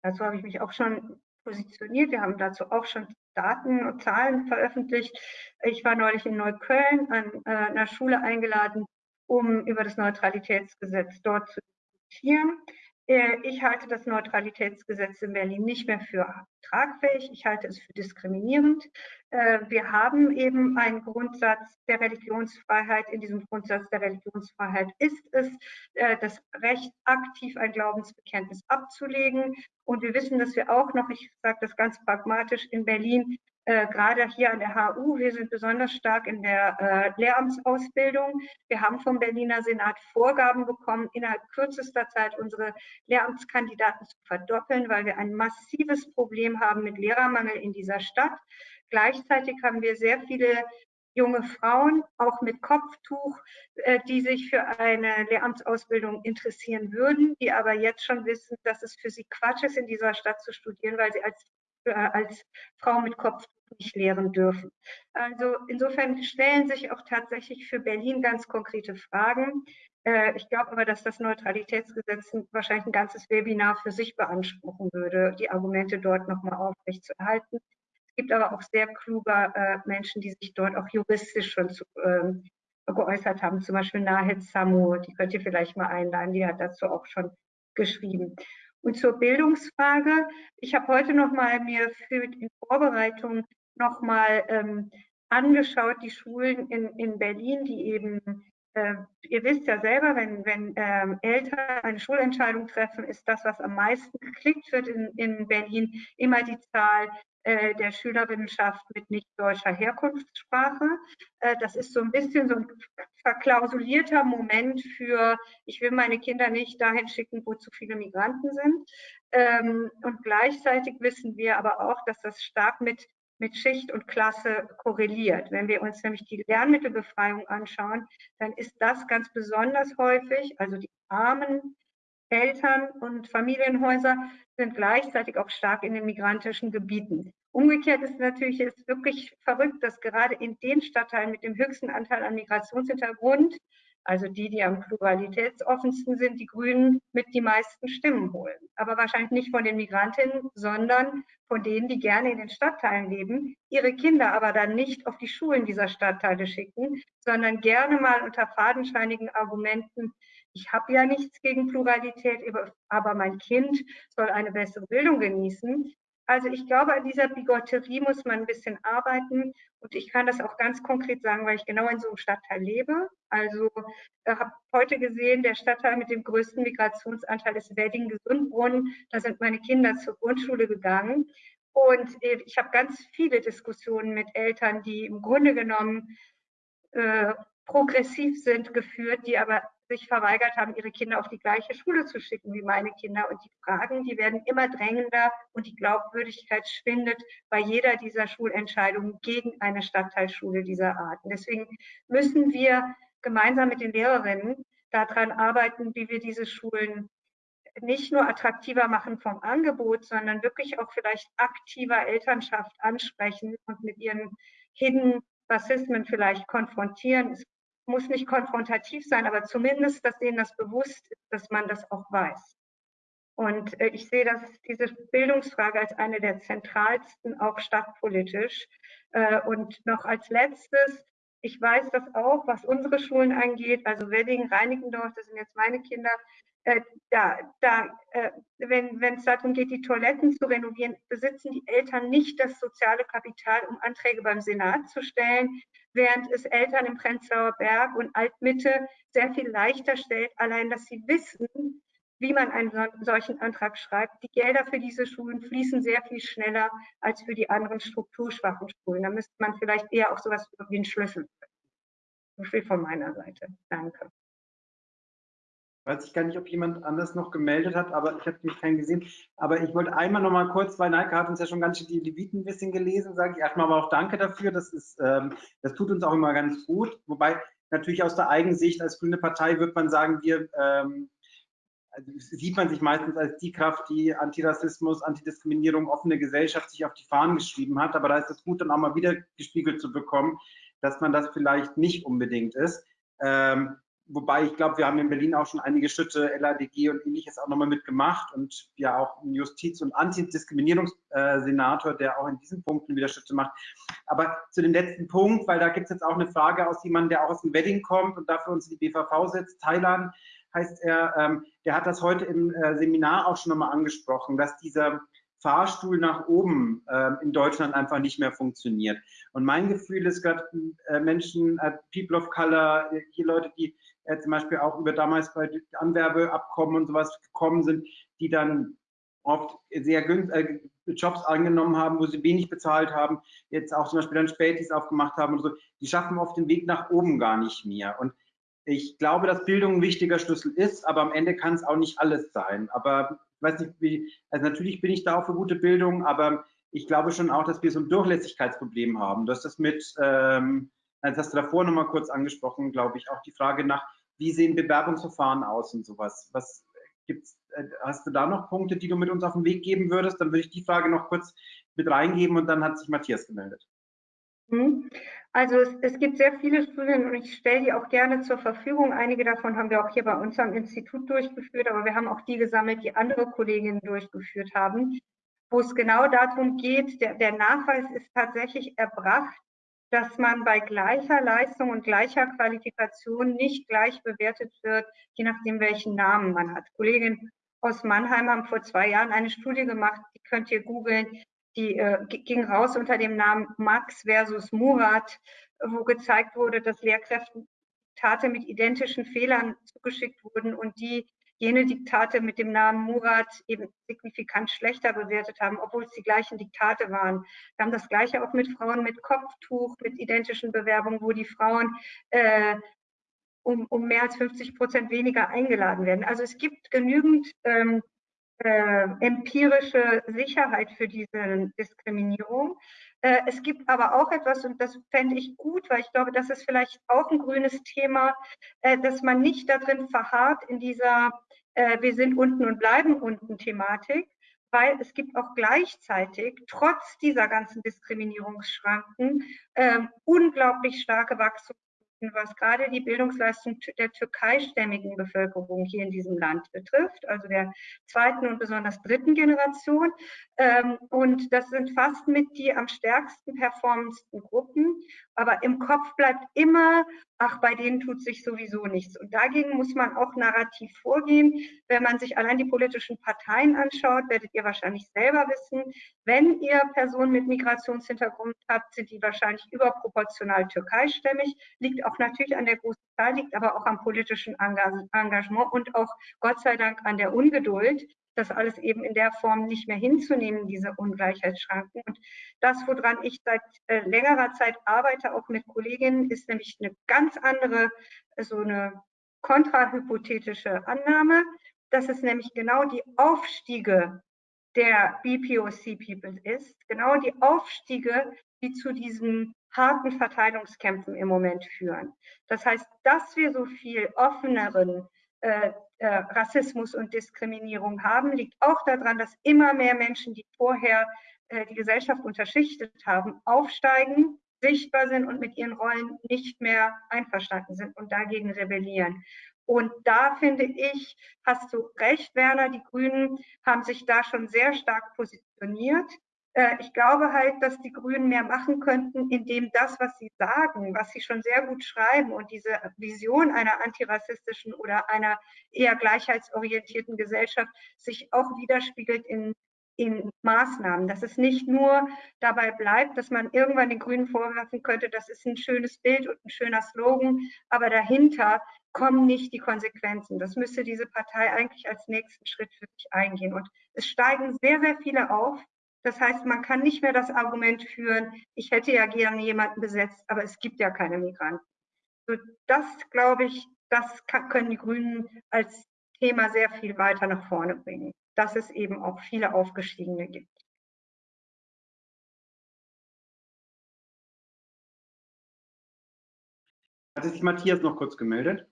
dazu habe ich mich auch schon positioniert. Wir haben dazu auch schon Daten und Zahlen veröffentlicht. Ich war neulich in Neukölln an äh, einer Schule eingeladen, um über das Neutralitätsgesetz dort zu diskutieren. Äh, ich halte das Neutralitätsgesetz in Berlin nicht mehr für tragfähig. Ich halte es für diskriminierend. Äh, wir haben eben einen Grundsatz der Religionsfreiheit. In diesem Grundsatz der Religionsfreiheit ist es äh, das Recht, aktiv ein Glaubensbekenntnis abzulegen. Und wir wissen, dass wir auch noch, ich sage das ganz pragmatisch, in Berlin äh, gerade hier an der HU. Wir sind besonders stark in der äh, Lehramtsausbildung. Wir haben vom Berliner Senat Vorgaben bekommen, innerhalb kürzester Zeit unsere Lehramtskandidaten zu verdoppeln, weil wir ein massives Problem haben mit Lehrermangel in dieser Stadt. Gleichzeitig haben wir sehr viele junge Frauen, auch mit Kopftuch, äh, die sich für eine Lehramtsausbildung interessieren würden, die aber jetzt schon wissen, dass es für sie Quatsch ist, in dieser Stadt zu studieren, weil sie als, als Frau mit Kopftuch nicht lehren dürfen. Also insofern stellen sich auch tatsächlich für Berlin ganz konkrete Fragen. Äh, ich glaube aber, dass das Neutralitätsgesetz wahrscheinlich ein ganzes Webinar für sich beanspruchen würde, die Argumente dort nochmal aufrechtzuerhalten. Es gibt aber auch sehr kluge äh, Menschen, die sich dort auch juristisch schon zu, ähm, geäußert haben, zum Beispiel Nahid Samu, die könnt ihr vielleicht mal einladen, die hat dazu auch schon geschrieben. Und zur Bildungsfrage. Ich habe heute noch mal mir für in Vorbereitung noch mal ähm, angeschaut, die Schulen in, in Berlin, die eben, ihr wisst ja selber, wenn, wenn ähm, Eltern eine Schulentscheidung treffen, ist das, was am meisten geklickt wird in, in Berlin, immer die Zahl äh, der Schülerinnenschaft mit nicht deutscher Herkunftssprache. Äh, das ist so ein bisschen so ein verklausulierter Moment für, ich will meine Kinder nicht dahin schicken, wo zu viele Migranten sind. Ähm, und gleichzeitig wissen wir aber auch, dass das stark mit, mit Schicht und Klasse korreliert. Wenn wir uns nämlich die Lernmittelbefreiung anschauen, dann ist das ganz besonders häufig, also die armen Eltern und Familienhäuser sind gleichzeitig auch stark in den migrantischen Gebieten. Umgekehrt ist natürlich ist wirklich verrückt, dass gerade in den Stadtteilen mit dem höchsten Anteil an Migrationshintergrund, also die, die am pluralitätsoffensten sind, die Grünen mit die meisten Stimmen holen. Aber wahrscheinlich nicht von den Migrantinnen, sondern von denen, die gerne in den Stadtteilen leben, ihre Kinder aber dann nicht auf die Schulen dieser Stadtteile schicken, sondern gerne mal unter fadenscheinigen Argumenten ich habe ja nichts gegen Pluralität, aber mein Kind soll eine bessere Bildung genießen. Also ich glaube, an dieser Bigotterie muss man ein bisschen arbeiten. Und ich kann das auch ganz konkret sagen, weil ich genau in so einem Stadtteil lebe. Also ich habe heute gesehen, der Stadtteil mit dem größten Migrationsanteil ist Wedding-Gesundbrunnen. Da sind meine Kinder zur Grundschule gegangen. Und ich habe ganz viele Diskussionen mit Eltern, die im Grunde genommen äh, progressiv sind, geführt, die aber sich verweigert haben, ihre Kinder auf die gleiche Schule zu schicken wie meine Kinder. Und die Fragen, die werden immer drängender und die Glaubwürdigkeit schwindet bei jeder dieser Schulentscheidungen gegen eine Stadtteilschule dieser Art. Und deswegen müssen wir gemeinsam mit den Lehrerinnen daran arbeiten, wie wir diese Schulen nicht nur attraktiver machen vom Angebot, sondern wirklich auch vielleicht aktiver Elternschaft ansprechen und mit ihren Hidden Rassismen vielleicht konfrontieren. Es muss nicht konfrontativ sein, aber zumindest, dass denen das bewusst ist, dass man das auch weiß. Und äh, ich sehe das, diese Bildungsfrage als eine der zentralsten, auch stadtpolitisch. Äh, und noch als letztes, ich weiß das auch, was unsere Schulen angeht, also Wedding, Reinickendorf, das sind jetzt meine Kinder, äh, da, da, äh, wenn es darum geht, die Toiletten zu renovieren, besitzen die Eltern nicht das soziale Kapital, um Anträge beim Senat zu stellen, während es Eltern im Prenzlauer Berg und Altmitte sehr viel leichter stellt, allein dass sie wissen, wie man einen solchen Antrag schreibt. Die Gelder für diese Schulen fließen sehr viel schneller als für die anderen strukturschwachen Schulen. Da müsste man vielleicht eher auch sowas wie einen Schlüssel. So viel von meiner Seite. Danke. Weiß ich gar nicht, ob jemand anders noch gemeldet hat, aber ich habe mich keinen gesehen. Aber ich wollte einmal noch mal kurz, weil Neike hat uns ja schon ganz schön die Leviten ein bisschen gelesen, sage ich erstmal aber auch Danke dafür. Das, ist, ähm, das tut uns auch immer ganz gut. Wobei natürlich aus der Eigensicht als grüne Partei wird man sagen, wir ähm, sieht man sich meistens als die Kraft, die Antirassismus, Antidiskriminierung, offene Gesellschaft sich auf die Fahnen geschrieben hat. Aber da ist es gut, dann auch mal wieder gespiegelt zu bekommen, dass man das vielleicht nicht unbedingt ist. Ähm, wobei ich glaube, wir haben in Berlin auch schon einige Schritte, LADG und ähnliches auch nochmal mitgemacht und ja auch einen Justiz- und Antidiskriminierungssenator, der auch in diesen Punkten wieder Schritte macht. Aber zu dem letzten Punkt, weil da gibt es jetzt auch eine Frage aus jemandem, der auch aus dem Wedding kommt und dafür uns in die BVV sitzt, Thailand heißt er, ähm, der hat das heute im äh, Seminar auch schon nochmal angesprochen, dass dieser Fahrstuhl nach oben äh, in Deutschland einfach nicht mehr funktioniert. Und mein Gefühl ist gerade äh, Menschen, äh, People of Color, hier Leute, die äh, zum Beispiel auch über damals bei Anwerbeabkommen und sowas gekommen sind, die dann oft sehr äh, Jobs angenommen haben, wo sie wenig bezahlt haben, jetzt auch zum Beispiel dann Spätis aufgemacht haben und so, die schaffen oft den Weg nach oben gar nicht mehr. Und ich glaube, dass Bildung ein wichtiger Schlüssel ist, aber am Ende kann es auch nicht alles sein. Aber ich weiß nicht, wie, also natürlich bin ich da auch für gute Bildung, aber ich glaube schon auch, dass wir so ein Durchlässigkeitsproblem haben. Du hast das mit, ähm, das hast du davor nochmal kurz angesprochen, glaube ich, auch die Frage nach, wie sehen Bewerbungsverfahren aus und sowas. Was gibt's, äh, hast du da noch Punkte, die du mit uns auf den Weg geben würdest? Dann würde ich die Frage noch kurz mit reingeben und dann hat sich Matthias gemeldet. Mhm. Also es, es, gibt sehr viele Studien und ich stelle die auch gerne zur Verfügung. Einige davon haben wir auch hier bei uns am Institut durchgeführt, aber wir haben auch die gesammelt, die andere Kolleginnen durchgeführt haben, wo es genau darum geht, der, der Nachweis ist tatsächlich erbracht, dass man bei gleicher Leistung und gleicher Qualifikation nicht gleich bewertet wird, je nachdem, welchen Namen man hat. Kolleginnen aus Mannheim haben vor zwei Jahren eine Studie gemacht, die könnt ihr googeln, die äh, ging raus unter dem Namen Max versus Murat, wo gezeigt wurde, dass Lehrkräften Diktate mit identischen Fehlern zugeschickt wurden und die jene Diktate mit dem Namen Murat eben signifikant schlechter bewertet haben, obwohl es die gleichen Diktate waren. Wir haben das Gleiche auch mit Frauen mit Kopftuch, mit identischen Bewerbungen, wo die Frauen äh, um, um mehr als 50 Prozent weniger eingeladen werden. Also es gibt genügend ähm, äh, empirische Sicherheit für diese Diskriminierung. Äh, es gibt aber auch etwas, und das fände ich gut, weil ich glaube, das ist vielleicht auch ein grünes Thema, äh, dass man nicht darin verharrt in dieser äh, Wir sind unten und bleiben unten Thematik, weil es gibt auch gleichzeitig trotz dieser ganzen Diskriminierungsschranken äh, unglaublich starke Wachstums was gerade die Bildungsleistung der türkeistämmigen Bevölkerung hier in diesem Land betrifft, also der zweiten und besonders dritten Generation. Ähm, und das sind fast mit die am stärksten performendsten Gruppen. Aber im Kopf bleibt immer, ach, bei denen tut sich sowieso nichts. Und dagegen muss man auch narrativ vorgehen. Wenn man sich allein die politischen Parteien anschaut, werdet ihr wahrscheinlich selber wissen, wenn ihr Personen mit Migrationshintergrund habt, sind die wahrscheinlich überproportional türkeistämmig. Liegt auch natürlich an der großen Zahl, liegt aber auch am politischen Engagement und auch Gott sei Dank an der Ungeduld das alles eben in der Form nicht mehr hinzunehmen, diese Ungleichheitsschranken. Und das, woran ich seit äh, längerer Zeit arbeite, auch mit Kolleginnen, ist nämlich eine ganz andere, so eine kontrahypothetische Annahme, dass es nämlich genau die Aufstiege der BPOC-People ist, genau die Aufstiege, die zu diesen harten Verteilungskämpfen im Moment führen. Das heißt, dass wir so viel offeneren Rassismus und Diskriminierung haben, liegt auch daran, dass immer mehr Menschen, die vorher äh, die Gesellschaft unterschichtet haben, aufsteigen, sichtbar sind und mit ihren Rollen nicht mehr einverstanden sind und dagegen rebellieren. Und da finde ich, hast du recht, Werner, die Grünen haben sich da schon sehr stark positioniert. Äh, ich glaube halt, dass die Grünen mehr machen könnten, indem das, was sie sagen, was sie schon sehr gut schreiben und diese Vision einer antirassistischen oder einer eher gleichheitsorientierten Gesellschaft sich auch widerspiegelt in, in Maßnahmen. Dass es nicht nur dabei bleibt, dass man irgendwann den Grünen vorwerfen könnte, das ist ein schönes Bild und ein schöner Slogan, aber dahinter kommen nicht die Konsequenzen. Das müsste diese Partei eigentlich als nächsten Schritt für sich eingehen. Und es steigen sehr, sehr viele auf, das heißt, man kann nicht mehr das Argument führen, ich hätte ja gerne jemanden besetzt, aber es gibt ja keine Migranten. So, das, glaube ich, das kann, können die Grünen als Thema sehr viel weiter nach vorne bringen, dass es eben auch viele Aufgestiegene gibt. Hat sich Matthias noch kurz gemeldet?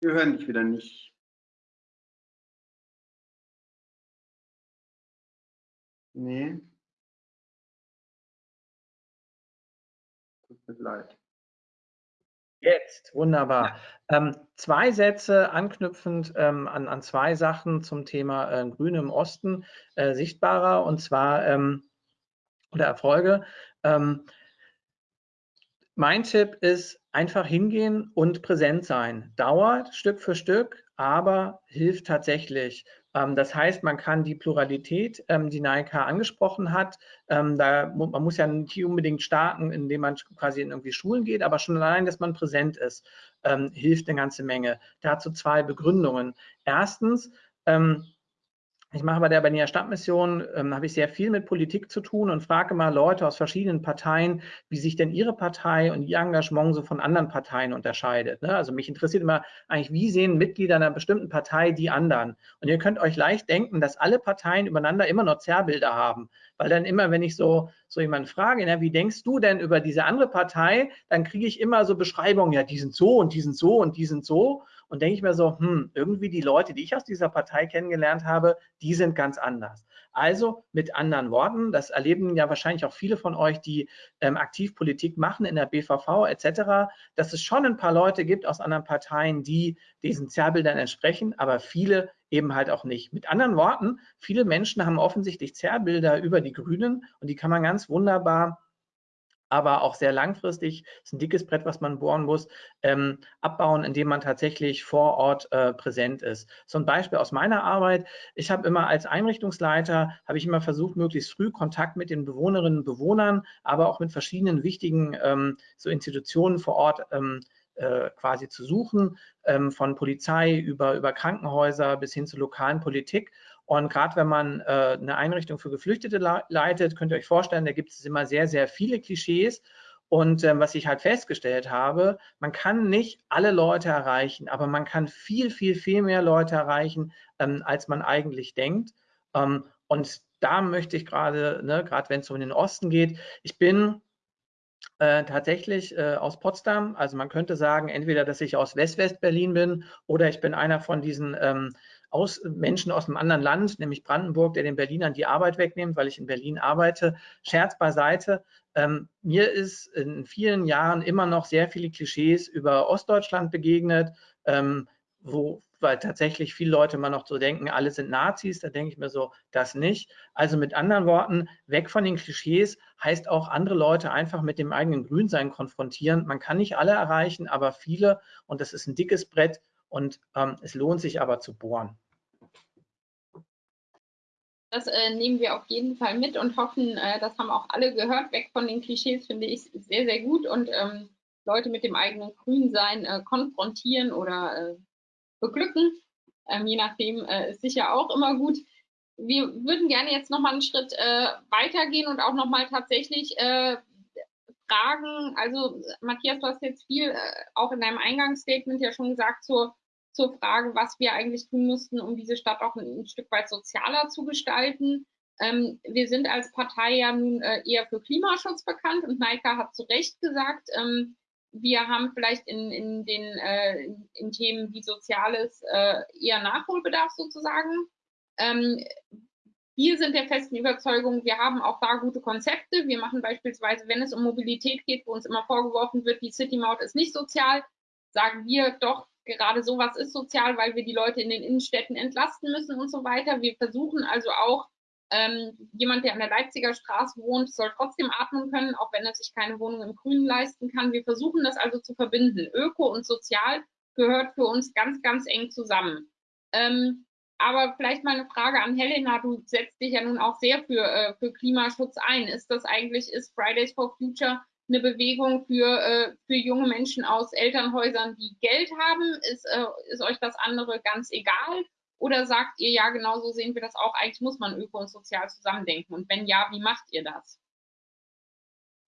Wir hören dich wieder nicht. Nee. Tut mir leid. Jetzt, wunderbar. Ja. Ähm, zwei Sätze anknüpfend ähm, an, an zwei Sachen zum Thema äh, Grüne im Osten äh, sichtbarer und zwar ähm, oder Erfolge. Ähm, mein Tipp ist einfach hingehen und präsent sein. Dauert Stück für Stück, aber hilft tatsächlich. Ähm, das heißt, man kann die Pluralität, ähm, die Naika angesprochen hat, ähm, da, man muss ja nicht unbedingt starten, indem man quasi in irgendwie Schulen geht, aber schon allein, dass man präsent ist, hilft eine ganze Menge. Dazu zwei Begründungen. Erstens, ich mache bei der Berliner Stadtmission, ähm, habe ich sehr viel mit Politik zu tun und frage mal Leute aus verschiedenen Parteien, wie sich denn ihre Partei und ihr Engagement so von anderen Parteien unterscheidet. Ne? Also mich interessiert immer eigentlich, wie sehen Mitglieder einer bestimmten Partei die anderen? Und ihr könnt euch leicht denken, dass alle Parteien übereinander immer noch Zerrbilder haben. Weil dann immer, wenn ich so, so jemanden frage, na, wie denkst du denn über diese andere Partei, dann kriege ich immer so Beschreibungen, ja, die sind so und die sind so und die sind so und denke ich mir so, hm, irgendwie die Leute, die ich aus dieser Partei kennengelernt habe, die sind ganz anders. Also mit anderen Worten, das erleben ja wahrscheinlich auch viele von euch, die ähm, aktiv Politik machen in der BVV etc., dass es schon ein paar Leute gibt aus anderen Parteien, die diesen Zerrbildern entsprechen, aber viele eben halt auch nicht. Mit anderen Worten, viele Menschen haben offensichtlich Zerrbilder über die Grünen und die kann man ganz wunderbar aber auch sehr langfristig, ist ein dickes Brett, was man bohren muss, ähm, abbauen, indem man tatsächlich vor Ort äh, präsent ist. So ein Beispiel aus meiner Arbeit. Ich habe immer als Einrichtungsleiter, habe ich immer versucht, möglichst früh Kontakt mit den Bewohnerinnen und Bewohnern, aber auch mit verschiedenen wichtigen ähm, so Institutionen vor Ort ähm, äh, quasi zu suchen, ähm, von Polizei über, über Krankenhäuser bis hin zur lokalen Politik. Und gerade wenn man äh, eine Einrichtung für Geflüchtete leitet, könnt ihr euch vorstellen, da gibt es immer sehr, sehr viele Klischees. Und ähm, was ich halt festgestellt habe, man kann nicht alle Leute erreichen, aber man kann viel, viel, viel mehr Leute erreichen, ähm, als man eigentlich denkt. Ähm, und da möchte ich gerade, ne, gerade wenn es um den Osten geht, ich bin äh, tatsächlich äh, aus Potsdam. Also man könnte sagen, entweder, dass ich aus West-West-Berlin bin oder ich bin einer von diesen ähm, aus, Menschen aus einem anderen Land, nämlich Brandenburg, der den Berlinern die Arbeit wegnimmt, weil ich in Berlin arbeite. Scherz beiseite. Ähm, mir ist in vielen Jahren immer noch sehr viele Klischees über Ostdeutschland begegnet, ähm, wo weil tatsächlich viele Leute immer noch so denken, alle sind Nazis, da denke ich mir so, das nicht. Also mit anderen Worten, weg von den Klischees heißt auch andere Leute einfach mit dem eigenen Grünsein konfrontieren. Man kann nicht alle erreichen, aber viele und das ist ein dickes Brett und ähm, es lohnt sich aber zu bohren. Das äh, nehmen wir auf jeden Fall mit und hoffen, äh, das haben auch alle gehört. Weg von den Klischees finde ich sehr, sehr gut und ähm, Leute mit dem eigenen Grünsein äh, konfrontieren oder äh, beglücken, ähm, je nachdem, äh, ist sicher auch immer gut. Wir würden gerne jetzt nochmal einen Schritt äh, weitergehen und auch nochmal tatsächlich fragen, also Matthias, du hast jetzt viel auch in deinem Eingangsstatement ja schon gesagt zur zur Frage, was wir eigentlich tun müssten, um diese Stadt auch ein, ein Stück weit sozialer zu gestalten. Ähm, wir sind als Partei ja nun äh, eher für Klimaschutz bekannt und Naika hat zu Recht gesagt, ähm, wir haben vielleicht in, in den äh, in Themen wie Soziales äh, eher Nachholbedarf sozusagen. Ähm, wir sind der festen Überzeugung, wir haben auch da gute Konzepte. Wir machen beispielsweise, wenn es um Mobilität geht, wo uns immer vorgeworfen wird, die City Maut ist nicht sozial, sagen wir doch, gerade sowas ist sozial, weil wir die Leute in den Innenstädten entlasten müssen und so weiter. Wir versuchen also auch, ähm, jemand, der an der Leipziger Straße wohnt, soll trotzdem atmen können, auch wenn er sich keine Wohnung im Grünen leisten kann. Wir versuchen das also zu verbinden. Öko und Sozial gehört für uns ganz, ganz eng zusammen. Ähm, aber vielleicht mal eine Frage an Helena. Du setzt dich ja nun auch sehr für, äh, für Klimaschutz ein. Ist das eigentlich, ist Fridays for Future eine Bewegung für, äh, für junge Menschen aus Elternhäusern, die Geld haben? Ist, äh, ist euch das andere ganz egal? Oder sagt ihr, ja, genau so sehen wir das auch, eigentlich muss man öko und sozial zusammendenken? Und wenn ja, wie macht ihr das?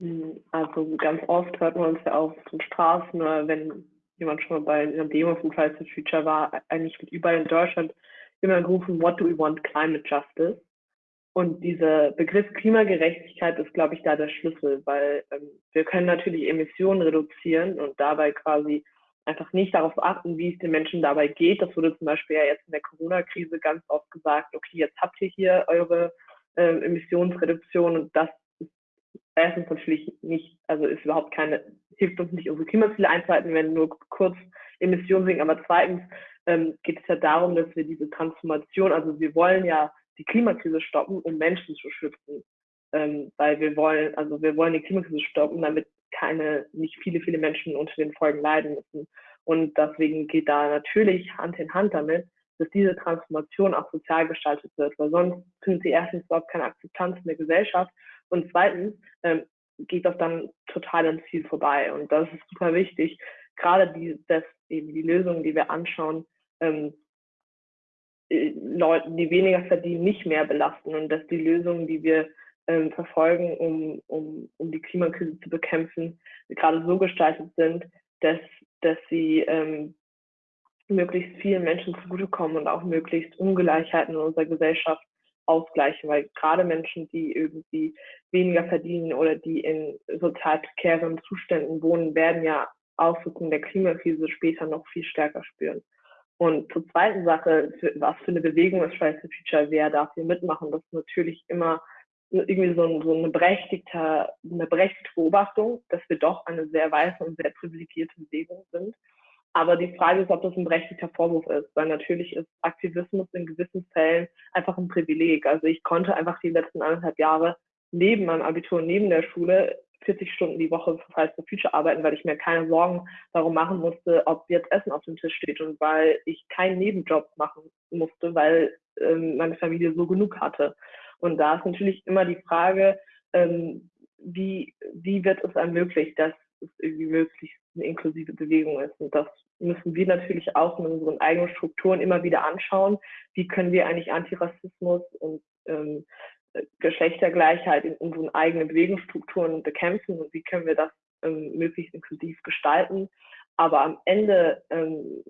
Hm, also ganz oft hört man uns ja auf den Straßen wenn jemand schon mal bei einer Demo von Fridays for Future war, eigentlich wird überall in Deutschland immer gerufen, what do we want, climate justice. Und dieser Begriff Klimagerechtigkeit ist, glaube ich, da der Schlüssel, weil ähm, wir können natürlich Emissionen reduzieren und dabei quasi einfach nicht darauf achten, wie es den Menschen dabei geht. Das wurde zum Beispiel ja jetzt in der Corona-Krise ganz oft gesagt, okay, jetzt habt ihr hier eure äh, Emissionsreduktion und das ist erstens natürlich nicht, also ist überhaupt keine, hilft uns nicht, unsere Klimaziele einzuhalten, wenn nur kurz Emissionen sinken, aber zweitens ähm, geht es ja darum, dass wir diese Transformation, also wir wollen ja die Klimakrise stoppen, um Menschen zu schützen, ähm, weil wir wollen, also wir wollen die Klimakrise stoppen, damit keine, nicht viele, viele Menschen unter den Folgen leiden müssen. Und deswegen geht da natürlich Hand in Hand damit, dass diese Transformation auch sozial gestaltet wird, weil sonst findet sie erstens überhaupt keine Akzeptanz in der Gesellschaft und zweitens ähm, geht das dann total ins Ziel vorbei. Und das ist super wichtig, gerade die, dass eben die Lösungen, die wir anschauen, ähm, äh, Leuten, die weniger verdienen, nicht mehr belasten und dass die Lösungen, die wir ähm, verfolgen, um, um, um die Klimakrise zu bekämpfen, gerade so gestaltet sind, dass, dass sie ähm, möglichst vielen Menschen zugutekommen und auch möglichst Ungleichheiten in unserer Gesellschaft ausgleichen, weil gerade Menschen, die irgendwie weniger verdienen oder die in sozial prekären Zuständen wohnen, werden ja Auswirkungen der Klimakrise später noch viel stärker spüren. Und zur zweiten Sache, für, was für eine Bewegung ist Fridays for Future, wer darf hier mitmachen, das ist natürlich immer irgendwie so, so eine, berechtigte, eine berechtigte Beobachtung, dass wir doch eine sehr weiße und sehr privilegierte Bewegung sind. Aber die Frage ist, ob das ein berechtigter Vorwurf ist, weil natürlich ist Aktivismus in gewissen Fällen einfach ein Privileg. Also ich konnte einfach die letzten anderthalb Jahre neben meinem Abitur, neben der Schule 40 Stunden die Woche für Fridays for Future arbeiten, weil ich mir keine Sorgen darum machen musste, ob jetzt Essen auf dem Tisch steht und weil ich keinen Nebenjob machen musste, weil ähm, meine Familie so genug hatte. Und da ist natürlich immer die Frage, ähm, wie, wie wird es ermöglicht, dass es irgendwie möglichst eine inklusive Bewegung ist. Und das müssen wir natürlich auch in unseren eigenen Strukturen immer wieder anschauen. Wie können wir eigentlich Antirassismus und ähm, Geschlechtergleichheit in unseren eigenen Bewegungsstrukturen bekämpfen und wie können wir das ähm, möglichst inklusiv gestalten. Aber am Ende ähm,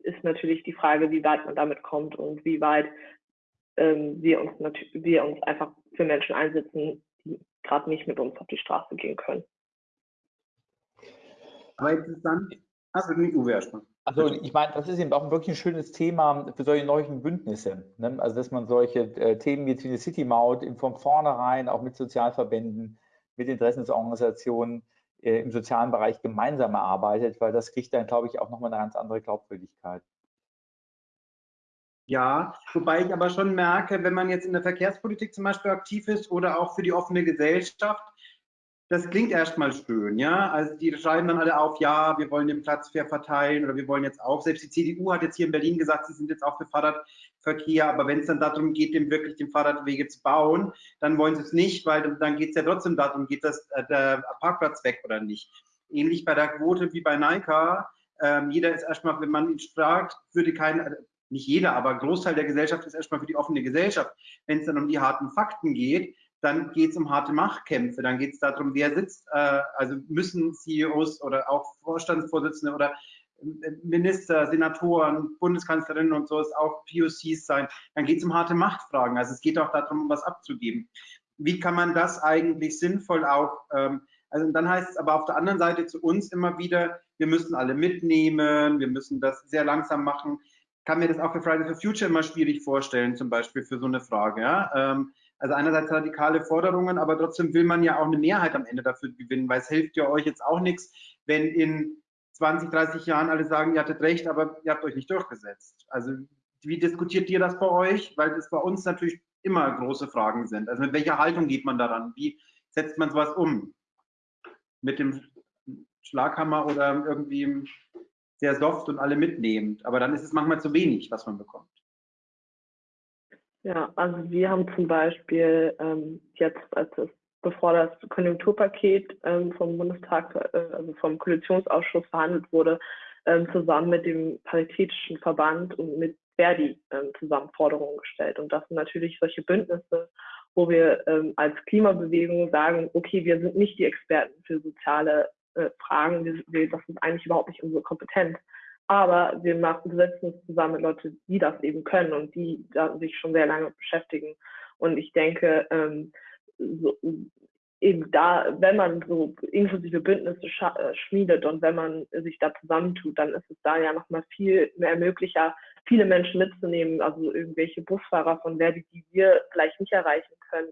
ist natürlich die Frage, wie weit man damit kommt und wie weit ähm, wir, uns wir uns einfach für Menschen einsetzen, die gerade nicht mit uns auf die Straße gehen können. Aber interessant, also nicht Uwe erstmal. Also ich meine, das ist eben auch wirklich ein schönes Thema für solche neuen Bündnisse. Ne? Also dass man solche äh, Themen wie eine City Maut von vornherein auch mit Sozialverbänden, mit Interessensorganisationen äh, im sozialen Bereich gemeinsam erarbeitet, weil das kriegt dann, glaube ich, auch nochmal eine ganz andere Glaubwürdigkeit. Ja, wobei ich aber schon merke, wenn man jetzt in der Verkehrspolitik zum Beispiel aktiv ist oder auch für die offene Gesellschaft, das klingt erstmal schön, ja. Also die schreiben dann alle auf, ja, wir wollen den Platz fair verteilen oder wir wollen jetzt auch, selbst die CDU hat jetzt hier in Berlin gesagt, sie sind jetzt auch für Fahrradverkehr, aber wenn es dann darum geht, dem wirklich den Fahrradwege zu bauen, dann wollen sie es nicht, weil dann geht es ja trotzdem darum, geht das, äh, der Parkplatz weg oder nicht. Ähnlich bei der Quote wie bei Nike. Ähm, jeder ist erstmal, wenn man ihn fragt, würde kein, nicht jeder, aber Großteil der Gesellschaft ist erstmal für die offene Gesellschaft. Wenn es dann um die harten Fakten geht, dann geht es um harte Machtkämpfe, dann geht es darum, wer sitzt, äh, also müssen CEOs oder auch Vorstandsvorsitzende oder äh, Minister, Senatoren, Bundeskanzlerinnen und so es auch POCs sein, dann geht es um harte Machtfragen. Also es geht auch darum, was abzugeben. Wie kann man das eigentlich sinnvoll auch, ähm, also dann heißt es aber auf der anderen Seite zu uns immer wieder, wir müssen alle mitnehmen, wir müssen das sehr langsam machen. Kann mir das auch für Fridays for Future immer schwierig vorstellen, zum Beispiel für so eine Frage. Ja? Ähm, also einerseits radikale Forderungen, aber trotzdem will man ja auch eine Mehrheit am Ende dafür gewinnen, weil es hilft ja euch jetzt auch nichts, wenn in 20, 30 Jahren alle sagen, ihr hattet recht, aber ihr habt euch nicht durchgesetzt. Also wie diskutiert ihr das bei euch? Weil das bei uns natürlich immer große Fragen sind. Also mit welcher Haltung geht man daran? Wie setzt man sowas um? Mit dem Schlaghammer oder irgendwie sehr soft und alle mitnehmend. Aber dann ist es manchmal zu wenig, was man bekommt. Ja, also wir haben zum Beispiel ähm, jetzt, als es, bevor das Konjunkturpaket ähm, vom Bundestag, äh, also vom Koalitionsausschuss verhandelt wurde, ähm, zusammen mit dem Paritätischen Verband und mit Verdi ähm, zusammen Forderungen gestellt. Und das sind natürlich solche Bündnisse, wo wir ähm, als Klimabewegung sagen, okay, wir sind nicht die Experten für soziale äh, Fragen, wir, wir, das ist eigentlich überhaupt nicht unsere Kompetenz. Aber wir machen, setzen uns zusammen mit Leuten, die das eben können und die da sich schon sehr lange beschäftigen. Und ich denke, ähm, so, eben da, wenn man so inklusive Bündnisse äh, schmiedet und wenn man sich da zusammentut, dann ist es da ja nochmal viel mehr möglicher, viele Menschen mitzunehmen, also irgendwelche Busfahrer von Verdi, die wir vielleicht nicht erreichen können,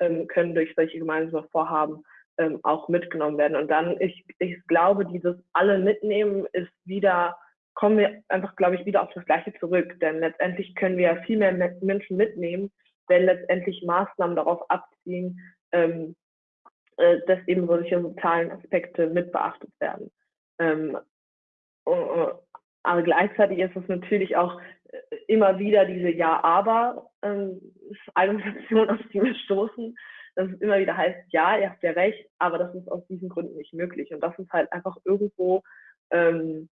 ähm, können durch solche gemeinsame Vorhaben ähm, auch mitgenommen werden. Und dann, ich, ich glaube, dieses alle mitnehmen ist wieder, kommen wir einfach, glaube ich, wieder auf das Gleiche zurück. Denn letztendlich können wir ja viel mehr Menschen mitnehmen, wenn letztendlich Maßnahmen darauf abziehen, ähm, äh, dass eben solche sozialen Aspekte mit beachtet werden. Ähm, aber gleichzeitig ist es natürlich auch äh, immer wieder diese Ja-Aber-Argumentation, ähm, auf die wir stoßen, dass es immer wieder heißt, ja, ihr habt ja recht, aber das ist aus diesen Gründen nicht möglich. Und das ist halt einfach irgendwo ähm,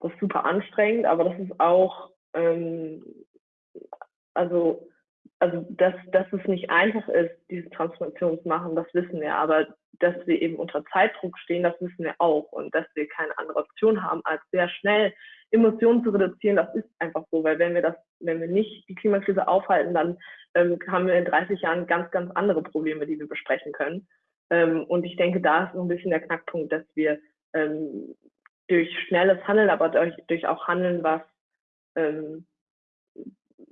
das ist super anstrengend, aber das ist auch, ähm, also, also dass, dass es nicht einfach ist, diese Transformation zu machen, das wissen wir, aber dass wir eben unter Zeitdruck stehen, das wissen wir auch und dass wir keine andere Option haben, als sehr schnell Emotionen zu reduzieren, das ist einfach so, weil wenn wir das, wenn wir nicht die Klimakrise aufhalten, dann ähm, haben wir in 30 Jahren ganz, ganz andere Probleme, die wir besprechen können. Ähm, und ich denke, da ist so ein bisschen der Knackpunkt, dass wir ähm, durch schnelles Handeln, aber durch, durch auch Handeln, was, ähm,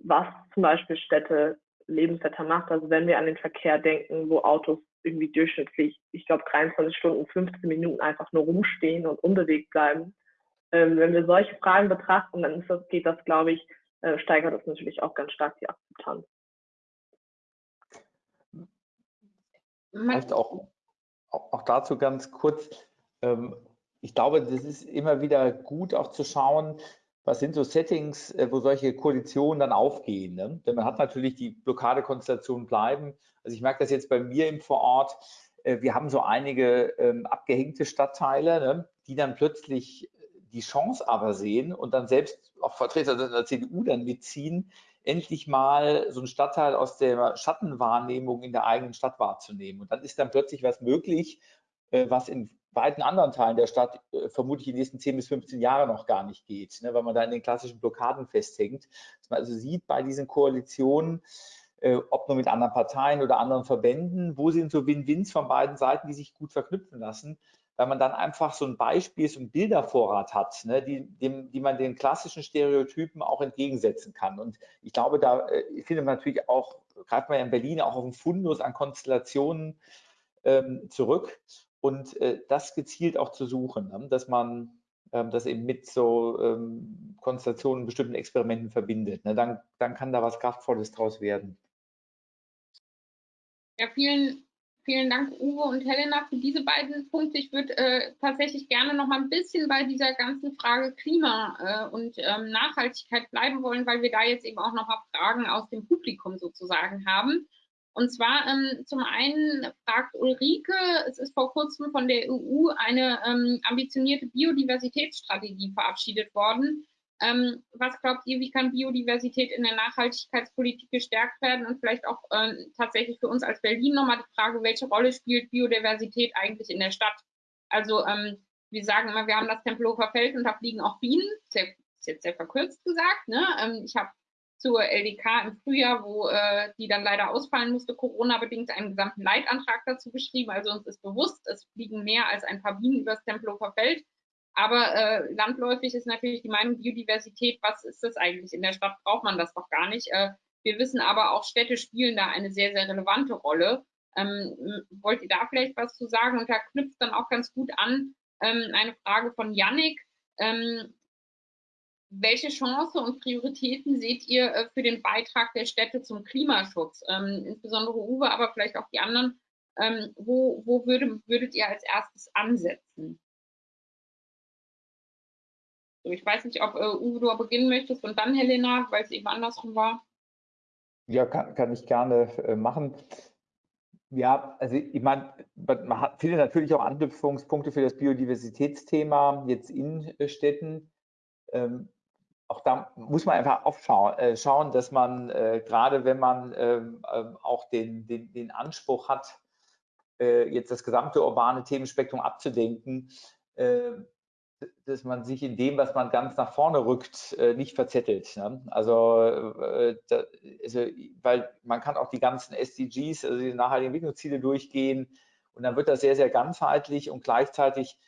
was zum Beispiel Städte lebenswerter macht. Also wenn wir an den Verkehr denken, wo Autos irgendwie durchschnittlich, ich glaube, 23 Stunden, 15 Minuten einfach nur rumstehen und unbewegt bleiben. Ähm, wenn wir solche Fragen betrachten, dann das, geht das, glaube ich, äh, steigert das natürlich auch ganz stark die Akzeptanz. Vielleicht auch, auch dazu ganz kurz. Ähm, ich glaube, das ist immer wieder gut auch zu schauen, was sind so Settings, äh, wo solche Koalitionen dann aufgehen. Ne? Denn man hat natürlich die Blockadekonstellationen bleiben. Also ich merke das jetzt bei mir im Vorort. Äh, wir haben so einige ähm, abgehängte Stadtteile, ne, die dann plötzlich die Chance aber sehen und dann selbst auch Vertreter der CDU dann mitziehen, endlich mal so einen Stadtteil aus der Schattenwahrnehmung in der eigenen Stadt wahrzunehmen. Und dann ist dann plötzlich was möglich, äh, was in weiten anderen Teilen der Stadt äh, vermutlich in den nächsten 10 bis 15 Jahren noch gar nicht geht, ne, weil man da in den klassischen Blockaden festhängt. Dass man also sieht bei diesen Koalitionen, äh, ob nur mit anderen Parteien oder anderen Verbänden, wo sind so Win-Wins von beiden Seiten, die sich gut verknüpfen lassen, weil man dann einfach so ein Beispiel, so ein Bildervorrat hat, ne, die, dem, die man den klassischen Stereotypen auch entgegensetzen kann. Und ich glaube, da äh, findet man natürlich auch, greift man ja in Berlin auch auf einen Fundus an Konstellationen ähm, zurück und äh, das gezielt auch zu suchen, ne? dass man ähm, das eben mit so ähm, Konstellationen, bestimmten Experimenten verbindet. Ne? Dann, dann kann da was Kraftvolles draus werden. Ja, vielen, vielen Dank, Uwe und Helena, für diese beiden Punkte. Ich würde äh, tatsächlich gerne noch mal ein bisschen bei dieser ganzen Frage Klima äh, und ähm, Nachhaltigkeit bleiben wollen, weil wir da jetzt eben auch noch mal Fragen aus dem Publikum sozusagen haben. Und zwar ähm, zum einen fragt Ulrike, es ist vor kurzem von der EU eine ähm, ambitionierte Biodiversitätsstrategie verabschiedet worden. Ähm, was glaubt ihr, wie kann Biodiversität in der Nachhaltigkeitspolitik gestärkt werden? Und vielleicht auch äh, tatsächlich für uns als Berlin nochmal die Frage, welche Rolle spielt Biodiversität eigentlich in der Stadt? Also ähm, wir sagen immer, wir haben das Tempelhofer Feld und da fliegen auch Bienen. Sehr, ist jetzt sehr verkürzt gesagt. Ne? Ähm, ich habe zur LDK im Frühjahr, wo äh, die dann leider ausfallen musste, Corona-bedingt einen gesamten Leitantrag dazu geschrieben. Also uns ist bewusst, es fliegen mehr als ein paar Bienen übers Tempelhofer Feld. Aber äh, landläufig ist natürlich die Meinung Biodiversität, was ist das eigentlich? In der Stadt braucht man das doch gar nicht. Äh, wir wissen aber auch, Städte spielen da eine sehr, sehr relevante Rolle. Ähm, wollt ihr da vielleicht was zu sagen? Und da knüpft dann auch ganz gut an ähm, eine Frage von Yannick. Ähm, welche Chance und Prioritäten seht ihr äh, für den Beitrag der Städte zum Klimaschutz? Ähm, insbesondere Uwe, aber vielleicht auch die anderen. Ähm, wo wo würde, würdet ihr als erstes ansetzen? So, ich weiß nicht, ob äh, Uwe du beginnen möchtest und dann Helena, weil es eben andersrum war. Ja, kann, kann ich gerne äh, machen. Ja, also ich meine, man hat, findet natürlich auch Anknüpfungspunkte für das Biodiversitätsthema jetzt in äh, Städten. Ähm, auch da muss man einfach aufschauen, äh, schauen, dass man äh, gerade wenn man ähm, ähm, auch den, den, den Anspruch hat, äh, jetzt das gesamte urbane Themenspektrum abzudenken, äh, dass man sich in dem, was man ganz nach vorne rückt, äh, nicht verzettelt. Ne? Also, äh, da, also, weil man kann auch die ganzen SDGs, also die nachhaltigen Entwicklungsziele durchgehen und dann wird das sehr, sehr ganzheitlich und gleichzeitig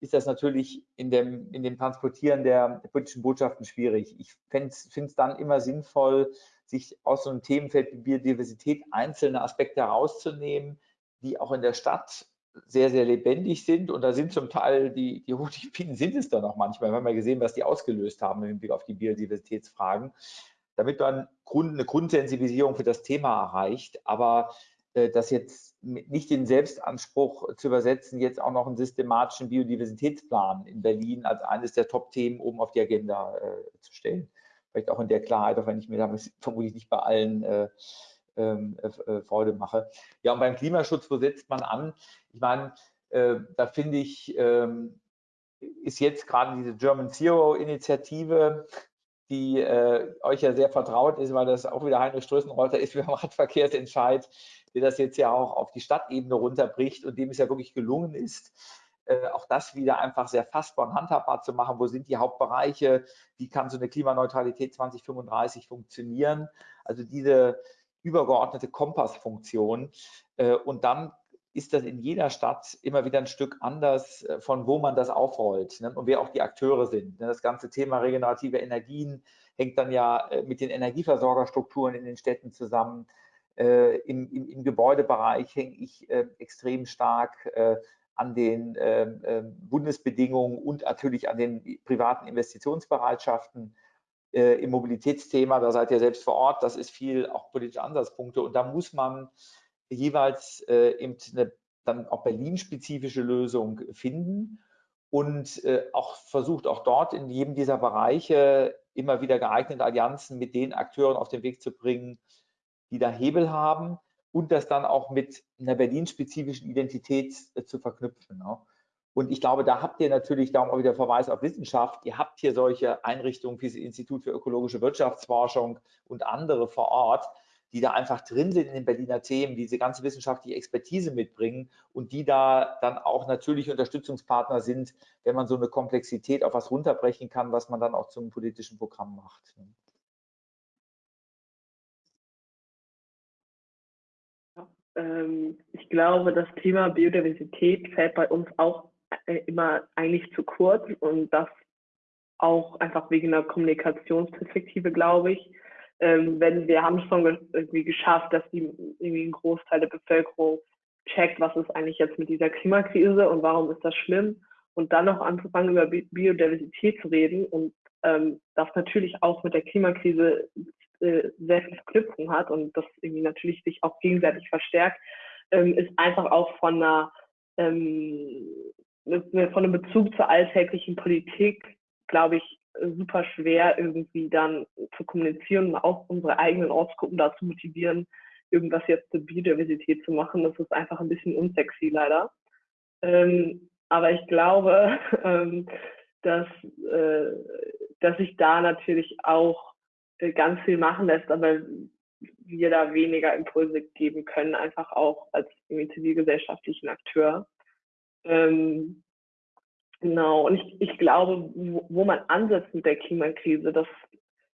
ist das natürlich in dem, in dem Transportieren der politischen Botschaften schwierig. Ich finde es dann immer sinnvoll, sich aus so einem Themenfeld wie Biodiversität einzelne Aspekte herauszunehmen, die auch in der Stadt sehr, sehr lebendig sind. Und da sind zum Teil die, die Honigbienen sind es dann auch manchmal. Wir haben ja gesehen, was die ausgelöst haben im Blick auf die Biodiversitätsfragen. Damit man eine Grundsensibilisierung für das Thema erreicht. Aber das jetzt nicht den Selbstanspruch zu übersetzen, jetzt auch noch einen systematischen Biodiversitätsplan in Berlin als eines der Top-Themen oben auf die Agenda äh, zu stellen. Vielleicht auch in der Klarheit, auch wenn ich mir damit vermutlich nicht bei allen äh, ähm, äh, äh, Freude mache. Ja, und beim Klimaschutz, wo setzt man an? Ich meine, äh, da finde ich, ähm, ist jetzt gerade diese German Zero Initiative, die äh, euch ja sehr vertraut ist, weil das auch wieder Heinrich Strößenreuther ist, wie beim Radverkehrsentscheid, der das jetzt ja auch auf die Stadtebene runterbricht und dem es ja wirklich gelungen ist, äh, auch das wieder einfach sehr fassbar und handhabbar zu machen. Wo sind die Hauptbereiche? Wie kann so eine Klimaneutralität 2035 funktionieren? Also diese übergeordnete Kompassfunktion. Äh, und dann ist das in jeder Stadt immer wieder ein Stück anders, äh, von wo man das aufrollt ne? und wer auch die Akteure sind. Ne? Das ganze Thema regenerative Energien hängt dann ja mit den Energieversorgerstrukturen in den Städten zusammen. Im, im, im Gebäudebereich hänge ich extrem stark an den ähm, ähm, Bundesbedingungen und natürlich an den privaten Investitionsbereitschaften. Äh, im Mobilitätsthema, da seid ihr selbst vor Ort, das ist viel auch politische Ansatzpunkte. Und da muss man jeweils äh, eben eine dann auch Berlin-spezifische Lösung finden und äh, auch versucht auch dort in jedem dieser Bereiche immer wieder geeignete Allianzen mit den Akteuren auf den Weg zu bringen, die da Hebel haben und das dann auch mit einer Berlin-spezifischen Identität äh, zu verknüpfen. Ne? Und ich glaube, da habt ihr natürlich, darum auch wieder Verweis auf Wissenschaft, ihr habt hier solche Einrichtungen wie das Institut für ökologische Wirtschaftsforschung und andere vor Ort, die da einfach drin sind in den Berliner Themen, diese ganze wissenschaftliche Expertise mitbringen und die da dann auch natürlich Unterstützungspartner sind, wenn man so eine Komplexität auf was runterbrechen kann, was man dann auch zum politischen Programm macht. Ich glaube, das Thema Biodiversität fällt bei uns auch äh, immer eigentlich zu kurz und das auch einfach wegen einer Kommunikationsperspektive, glaube ich. Ähm, wenn wir haben schon irgendwie geschafft, dass die irgendwie ein Großteil der Bevölkerung checkt, was ist eigentlich jetzt mit dieser Klimakrise und warum ist das schlimm und dann noch anzufangen über Biodiversität zu reden und ähm, das natürlich auch mit der Klimakrise äh, sehr viel Verknüpfung hat und das irgendwie natürlich sich auch gegenseitig verstärkt, ähm, ist einfach auch von einer ähm, von einem Bezug zur alltäglichen Politik, glaube ich, super schwer irgendwie dann zu kommunizieren und auch unsere eigenen Ortsgruppen dazu motivieren, irgendwas jetzt zur Biodiversität zu machen. Das ist einfach ein bisschen unsexy leider. Ähm, aber ich glaube, ähm, dass, äh, dass sich da natürlich auch ganz viel machen lässt, aber wir da weniger Impulse geben können, einfach auch als zivilgesellschaftlichen Akteur. Ähm, genau, und ich, ich glaube, wo, wo, man ansetzt mit der Klimakrise, das,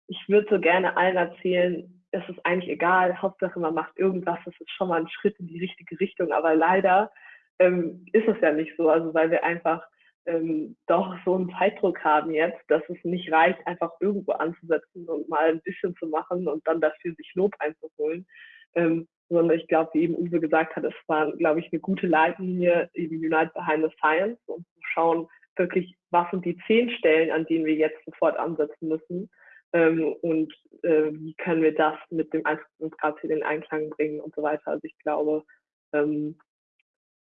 ich würde so gerne allen erzählen, es ist eigentlich egal, Hauptsache man macht irgendwas, das ist schon mal ein Schritt in die richtige Richtung, aber leider ähm, ist es ja nicht so, also weil wir einfach ähm, doch so einen Zeitdruck haben jetzt, dass es nicht reicht, einfach irgendwo anzusetzen und mal ein bisschen zu machen und dann dafür sich Lob einzuholen, ähm, sondern ich glaube, wie eben Uwe gesagt hat, es war, glaube ich, eine gute Leitlinie, eben Unite Behind the Science, um zu schauen, wirklich, was sind die zehn Stellen, an denen wir jetzt sofort ansetzen müssen ähm, und äh, wie können wir das mit dem 1,5 Grad Ziel in Einklang bringen und so weiter. Also ich glaube, ähm,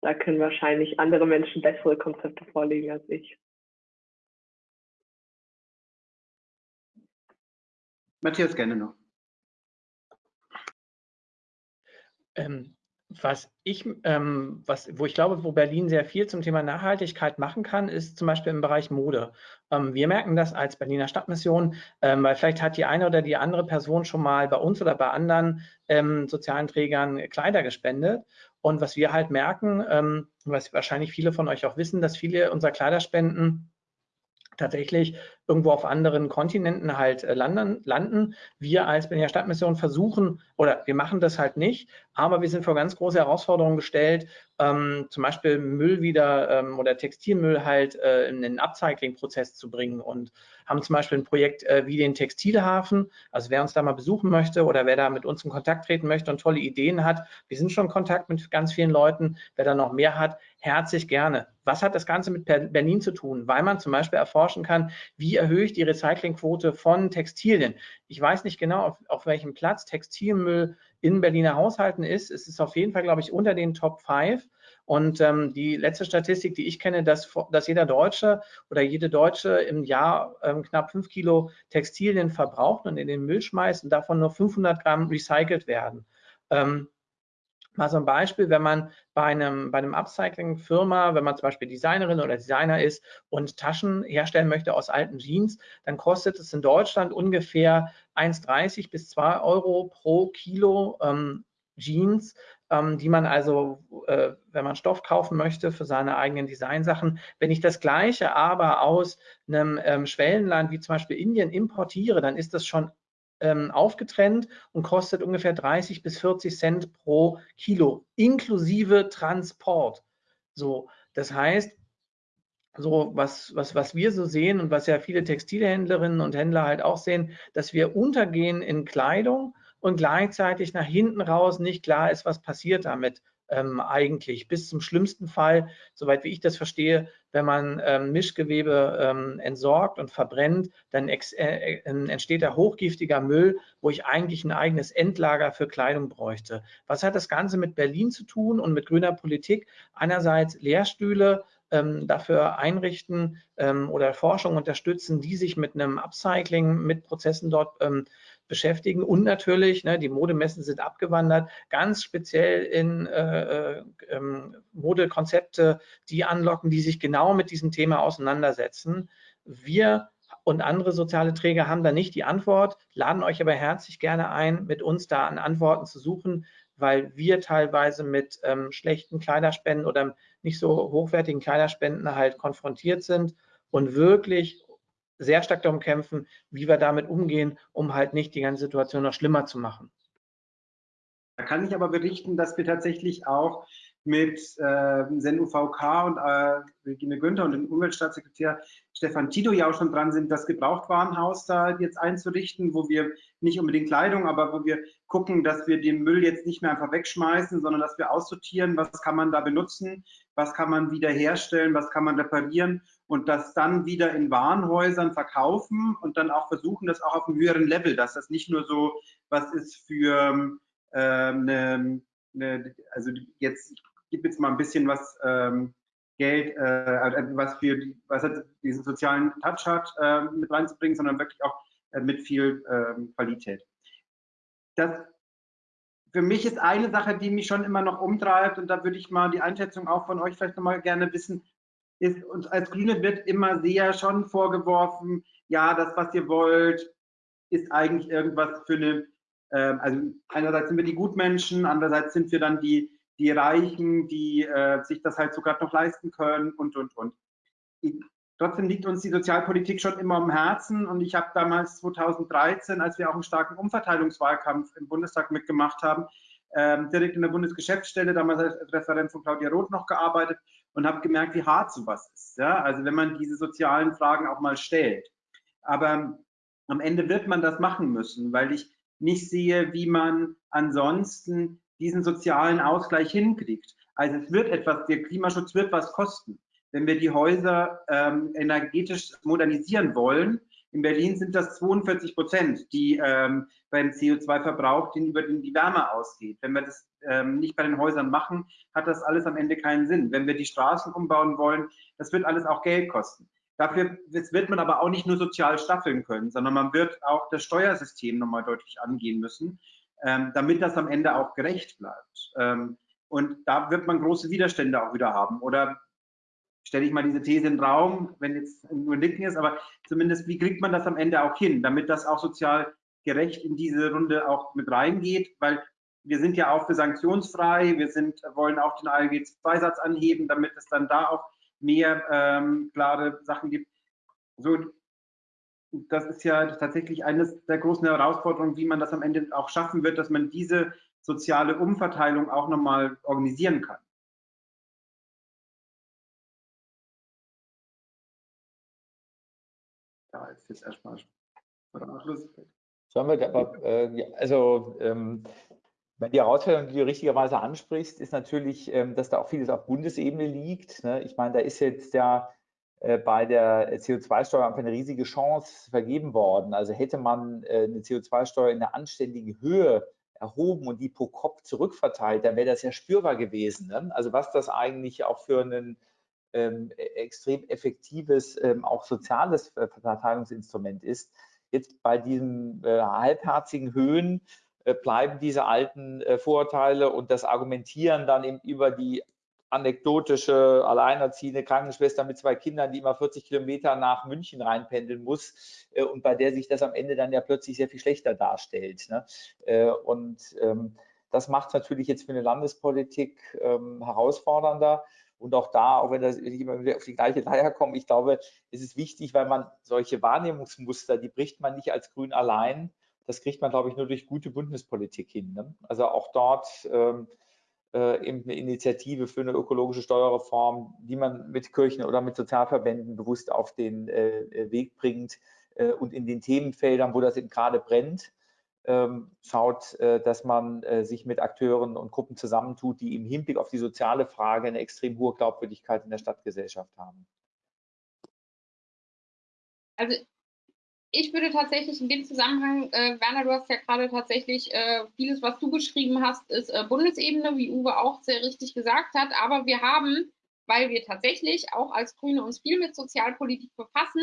da können wahrscheinlich andere Menschen bessere Konzepte vorlegen als ich. Matthias, gerne noch. Ähm, was ich, ähm, was, wo ich glaube, wo Berlin sehr viel zum Thema Nachhaltigkeit machen kann, ist zum Beispiel im Bereich Mode. Ähm, wir merken das als Berliner Stadtmission, ähm, weil vielleicht hat die eine oder die andere Person schon mal bei uns oder bei anderen ähm, sozialen Trägern Kleider gespendet. Und was wir halt merken, ähm, was wahrscheinlich viele von euch auch wissen, dass viele unserer Kleiderspenden tatsächlich irgendwo auf anderen Kontinenten halt äh, landen, landen. Wir als Berliner Stadtmission versuchen, oder wir machen das halt nicht, aber wir sind vor ganz große Herausforderungen gestellt, ähm, zum Beispiel Müll wieder ähm, oder Textilmüll halt äh, in den Upcycling-Prozess zu bringen und haben zum Beispiel ein Projekt äh, wie den Textilhafen. Also wer uns da mal besuchen möchte oder wer da mit uns in Kontakt treten möchte und tolle Ideen hat, wir sind schon in Kontakt mit ganz vielen Leuten. Wer da noch mehr hat, herzlich gerne. Was hat das Ganze mit Berlin zu tun? Weil man zum Beispiel erforschen kann, wie erhöhe ich die Recyclingquote von Textilien. Ich weiß nicht genau, auf, auf welchem Platz Textilmüll in Berliner Haushalten ist. Es ist auf jeden Fall, glaube ich, unter den Top 5. Und ähm, die letzte Statistik, die ich kenne, dass, dass jeder Deutsche oder jede Deutsche im Jahr ähm, knapp 5 Kilo Textilien verbraucht und in den Müll schmeißt und davon nur 500 Gramm recycelt werden. Ähm, Mal so ein Beispiel, wenn man bei einem, bei einem Upcycling-Firma, wenn man zum Beispiel Designerin oder Designer ist und Taschen herstellen möchte aus alten Jeans, dann kostet es in Deutschland ungefähr 1,30 bis 2 Euro pro Kilo ähm, Jeans, ähm, die man also, äh, wenn man Stoff kaufen möchte für seine eigenen Designsachen, wenn ich das Gleiche aber aus einem ähm, Schwellenland wie zum Beispiel Indien importiere, dann ist das schon ähm, aufgetrennt und kostet ungefähr 30 bis 40 Cent pro Kilo, inklusive Transport. So, das heißt, so was, was, was wir so sehen und was ja viele Textilhändlerinnen und Händler halt auch sehen, dass wir untergehen in Kleidung und gleichzeitig nach hinten raus nicht klar ist, was passiert damit ähm, eigentlich. Bis zum schlimmsten Fall, soweit wie ich das verstehe, wenn man ähm, Mischgewebe ähm, entsorgt und verbrennt, dann äh, äh, entsteht da hochgiftiger Müll, wo ich eigentlich ein eigenes Endlager für Kleidung bräuchte. Was hat das Ganze mit Berlin zu tun und mit grüner Politik? Einerseits Lehrstühle, ähm, dafür einrichten ähm, oder Forschung unterstützen, die sich mit einem Upcycling, mit Prozessen dort ähm, beschäftigen und natürlich, ne, die Modemessen sind abgewandert, ganz speziell in äh, äh, ähm, Modekonzepte, die anlocken, die sich genau mit diesem Thema auseinandersetzen. Wir und andere soziale Träger haben da nicht die Antwort, laden euch aber herzlich gerne ein, mit uns da an Antworten zu suchen, weil wir teilweise mit ähm, schlechten Kleiderspenden oder nicht so hochwertigen Kleiderspenden halt konfrontiert sind und wirklich sehr stark darum kämpfen, wie wir damit umgehen, um halt nicht die ganze Situation noch schlimmer zu machen. Da kann ich aber berichten, dass wir tatsächlich auch mit äh, Sen UVK und äh, Regine Günther und dem Umweltstaatssekretär Stefan Tito ja auch schon dran sind, das Gebrauchtwarenhaus da jetzt einzurichten, wo wir nicht unbedingt Kleidung, aber wo wir gucken, dass wir den Müll jetzt nicht mehr einfach wegschmeißen, sondern dass wir aussortieren, was kann man da benutzen, was kann man wieder herstellen, was kann man reparieren und das dann wieder in Warenhäusern verkaufen und dann auch versuchen, das auch auf einem höheren Level, dass das nicht nur so was ist für äh, eine, eine, also jetzt, ich gebe jetzt mal ein bisschen was ähm, Geld, äh, was für was hat diesen sozialen Touch hat, äh, mit reinzubringen, sondern wirklich auch äh, mit viel ähm, Qualität. Das für mich ist eine Sache, die mich schon immer noch umtreibt, und da würde ich mal die Einschätzung auch von euch vielleicht nochmal gerne wissen, ist, uns als Grüne wird immer sehr schon vorgeworfen, ja, das, was ihr wollt, ist eigentlich irgendwas für eine, äh, also einerseits sind wir die Gutmenschen, andererseits sind wir dann die, die Reichen, die äh, sich das halt sogar noch leisten können und, und, und. Ich, trotzdem liegt uns die Sozialpolitik schon immer am Herzen und ich habe damals 2013, als wir auch einen starken Umverteilungswahlkampf im Bundestag mitgemacht haben, ähm, direkt in der Bundesgeschäftsstelle, damals als Referent von Claudia Roth noch gearbeitet und habe gemerkt, wie hart sowas ist. Ja? Also wenn man diese sozialen Fragen auch mal stellt. Aber am Ende wird man das machen müssen, weil ich nicht sehe, wie man ansonsten diesen sozialen Ausgleich hinkriegt. Also es wird etwas, der Klimaschutz wird was kosten. Wenn wir die Häuser ähm, energetisch modernisieren wollen, in Berlin sind das 42 Prozent, die ähm, beim CO2-Verbrauch, den über den die Wärme ausgeht. Wenn wir das ähm, nicht bei den Häusern machen, hat das alles am Ende keinen Sinn. Wenn wir die Straßen umbauen wollen, das wird alles auch Geld kosten. Dafür wird man aber auch nicht nur sozial staffeln können, sondern man wird auch das Steuersystem nochmal deutlich angehen müssen, ähm, damit das am Ende auch gerecht bleibt. Ähm, und da wird man große Widerstände auch wieder haben. Oder stelle ich mal diese These in den Raum, wenn jetzt nur Nicken ist, aber zumindest, wie kriegt man das am Ende auch hin, damit das auch sozial gerecht in diese Runde auch mit reingeht, weil wir sind ja auch für sanktionsfrei, wir sind, wollen auch den ALG-2-Satz anheben, damit es dann da auch mehr ähm, klare Sachen gibt. So, das ist ja tatsächlich eines der großen Herausforderungen, wie man das am Ende auch schaffen wird, dass man diese soziale Umverteilung auch nochmal organisieren kann. Ja, ist jetzt erstmal Schluss. Sollen wir, aber, äh, also ähm, die Herausforderung, die du richtigerweise ansprichst, ist natürlich, ähm, dass da auch vieles auf Bundesebene liegt. Ne? Ich meine, da ist jetzt ja äh, bei der CO2-Steuer einfach eine riesige Chance vergeben worden. Also hätte man äh, eine CO2-Steuer in einer anständigen Höhe erhoben und die pro Kopf zurückverteilt, dann wäre das ja spürbar gewesen. Ne? Also was das eigentlich auch für ein ähm, e-, extrem effektives, ähm, auch soziales Verteilungsinstrument ist. Jetzt bei diesen äh, halbherzigen Höhen äh, bleiben diese alten äh, Vorurteile und das Argumentieren dann eben über die anekdotische alleinerziehende Krankenschwester mit zwei Kindern, die immer 40 Kilometer nach München reinpendeln muss äh, und bei der sich das am Ende dann ja plötzlich sehr viel schlechter darstellt. Ne? Äh, und ähm, das macht es natürlich jetzt für eine Landespolitik ähm, herausfordernder. Und auch da, auch wenn das ich immer wieder auf die gleiche Leier komme, ich glaube, es ist wichtig, weil man solche Wahrnehmungsmuster, die bricht man nicht als Grün allein, das kriegt man, glaube ich, nur durch gute Bundespolitik hin. Ne? Also auch dort ähm, äh, eben eine Initiative für eine ökologische Steuerreform, die man mit Kirchen oder mit Sozialverbänden bewusst auf den äh, Weg bringt äh, und in den Themenfeldern, wo das eben gerade brennt, schaut, äh, dass man äh, sich mit Akteuren und Gruppen zusammentut, die im Hinblick auf die soziale Frage eine extrem hohe Glaubwürdigkeit in der Stadtgesellschaft haben. Also ich würde tatsächlich in dem Zusammenhang, äh, Werner, du hast ja gerade tatsächlich äh, vieles, was du beschrieben hast, ist äh, Bundesebene, wie Uwe auch sehr richtig gesagt hat. Aber wir haben, weil wir tatsächlich auch als Grüne uns viel mit Sozialpolitik befassen,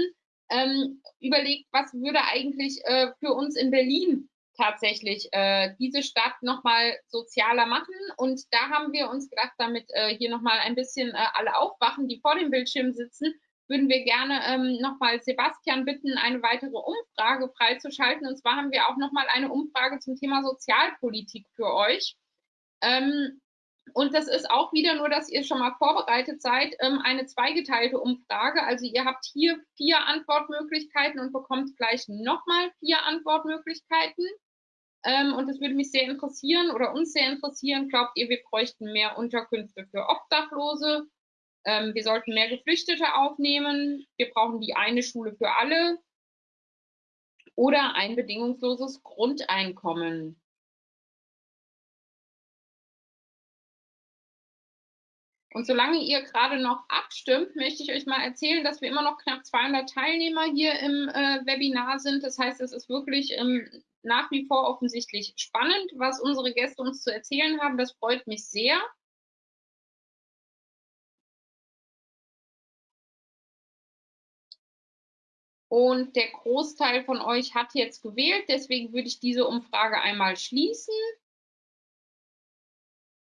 ähm, überlegt, was würde eigentlich äh, für uns in Berlin tatsächlich äh, diese Stadt nochmal sozialer machen. Und da haben wir uns gedacht, damit äh, hier nochmal ein bisschen äh, alle aufwachen, die vor dem Bildschirm sitzen, würden wir gerne ähm, nochmal Sebastian bitten, eine weitere Umfrage freizuschalten. Und zwar haben wir auch nochmal eine Umfrage zum Thema Sozialpolitik für euch. Ähm, und das ist auch wieder nur, dass ihr schon mal vorbereitet seid, ähm, eine zweigeteilte Umfrage. Also ihr habt hier vier Antwortmöglichkeiten und bekommt gleich nochmal vier Antwortmöglichkeiten. Ähm, und das würde mich sehr interessieren oder uns sehr interessieren. Glaubt ihr, wir bräuchten mehr Unterkünfte für Obdachlose? Ähm, wir sollten mehr Geflüchtete aufnehmen. Wir brauchen die eine Schule für alle oder ein bedingungsloses Grundeinkommen. Und solange ihr gerade noch abstimmt, möchte ich euch mal erzählen, dass wir immer noch knapp 200 Teilnehmer hier im äh, Webinar sind. Das heißt, es ist wirklich ähm, nach wie vor offensichtlich spannend, was unsere Gäste uns zu erzählen haben. Das freut mich sehr. Und der Großteil von euch hat jetzt gewählt. Deswegen würde ich diese Umfrage einmal schließen.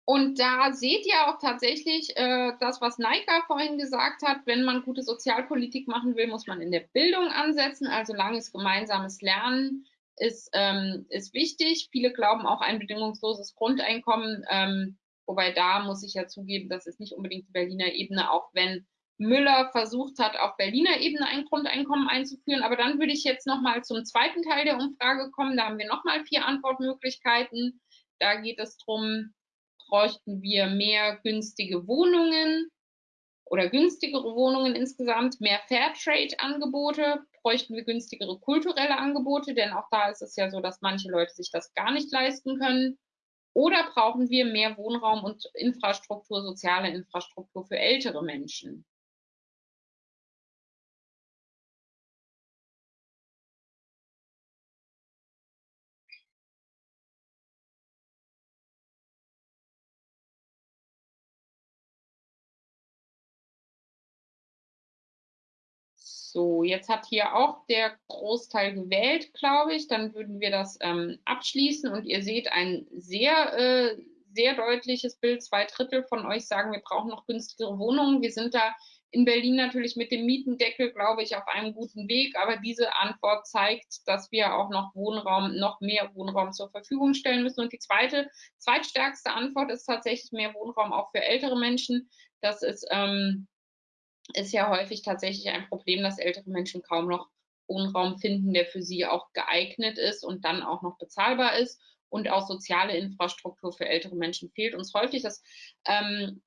Und da seht ihr auch tatsächlich äh, das, was Naika vorhin gesagt hat. Wenn man gute Sozialpolitik machen will, muss man in der Bildung ansetzen. Also langes gemeinsames Lernen ist, ähm, ist wichtig. Viele glauben auch ein bedingungsloses Grundeinkommen. Ähm, wobei da muss ich ja zugeben, das ist nicht unbedingt die Berliner Ebene, auch wenn Müller versucht hat, auf Berliner Ebene ein Grundeinkommen einzuführen. Aber dann würde ich jetzt nochmal zum zweiten Teil der Umfrage kommen. Da haben wir nochmal vier Antwortmöglichkeiten. Da geht es darum, bräuchten wir mehr günstige Wohnungen oder günstigere Wohnungen insgesamt, mehr Fairtrade-Angebote, bräuchten wir günstigere kulturelle Angebote, denn auch da ist es ja so, dass manche Leute sich das gar nicht leisten können. Oder brauchen wir mehr Wohnraum und Infrastruktur, soziale Infrastruktur für ältere Menschen? So, jetzt hat hier auch der Großteil gewählt, glaube ich. Dann würden wir das ähm, abschließen und ihr seht ein sehr, äh, sehr deutliches Bild. Zwei Drittel von euch sagen, wir brauchen noch günstigere Wohnungen. Wir sind da in Berlin natürlich mit dem Mietendeckel, glaube ich, auf einem guten Weg. Aber diese Antwort zeigt, dass wir auch noch Wohnraum, noch mehr Wohnraum zur Verfügung stellen müssen. Und die zweite, zweitstärkste Antwort ist tatsächlich mehr Wohnraum auch für ältere Menschen. Das ist ähm, ist ja häufig tatsächlich ein Problem, dass ältere Menschen kaum noch Wohnraum finden, der für sie auch geeignet ist und dann auch noch bezahlbar ist. Und auch soziale Infrastruktur für ältere Menschen fehlt uns häufig. Das ähm,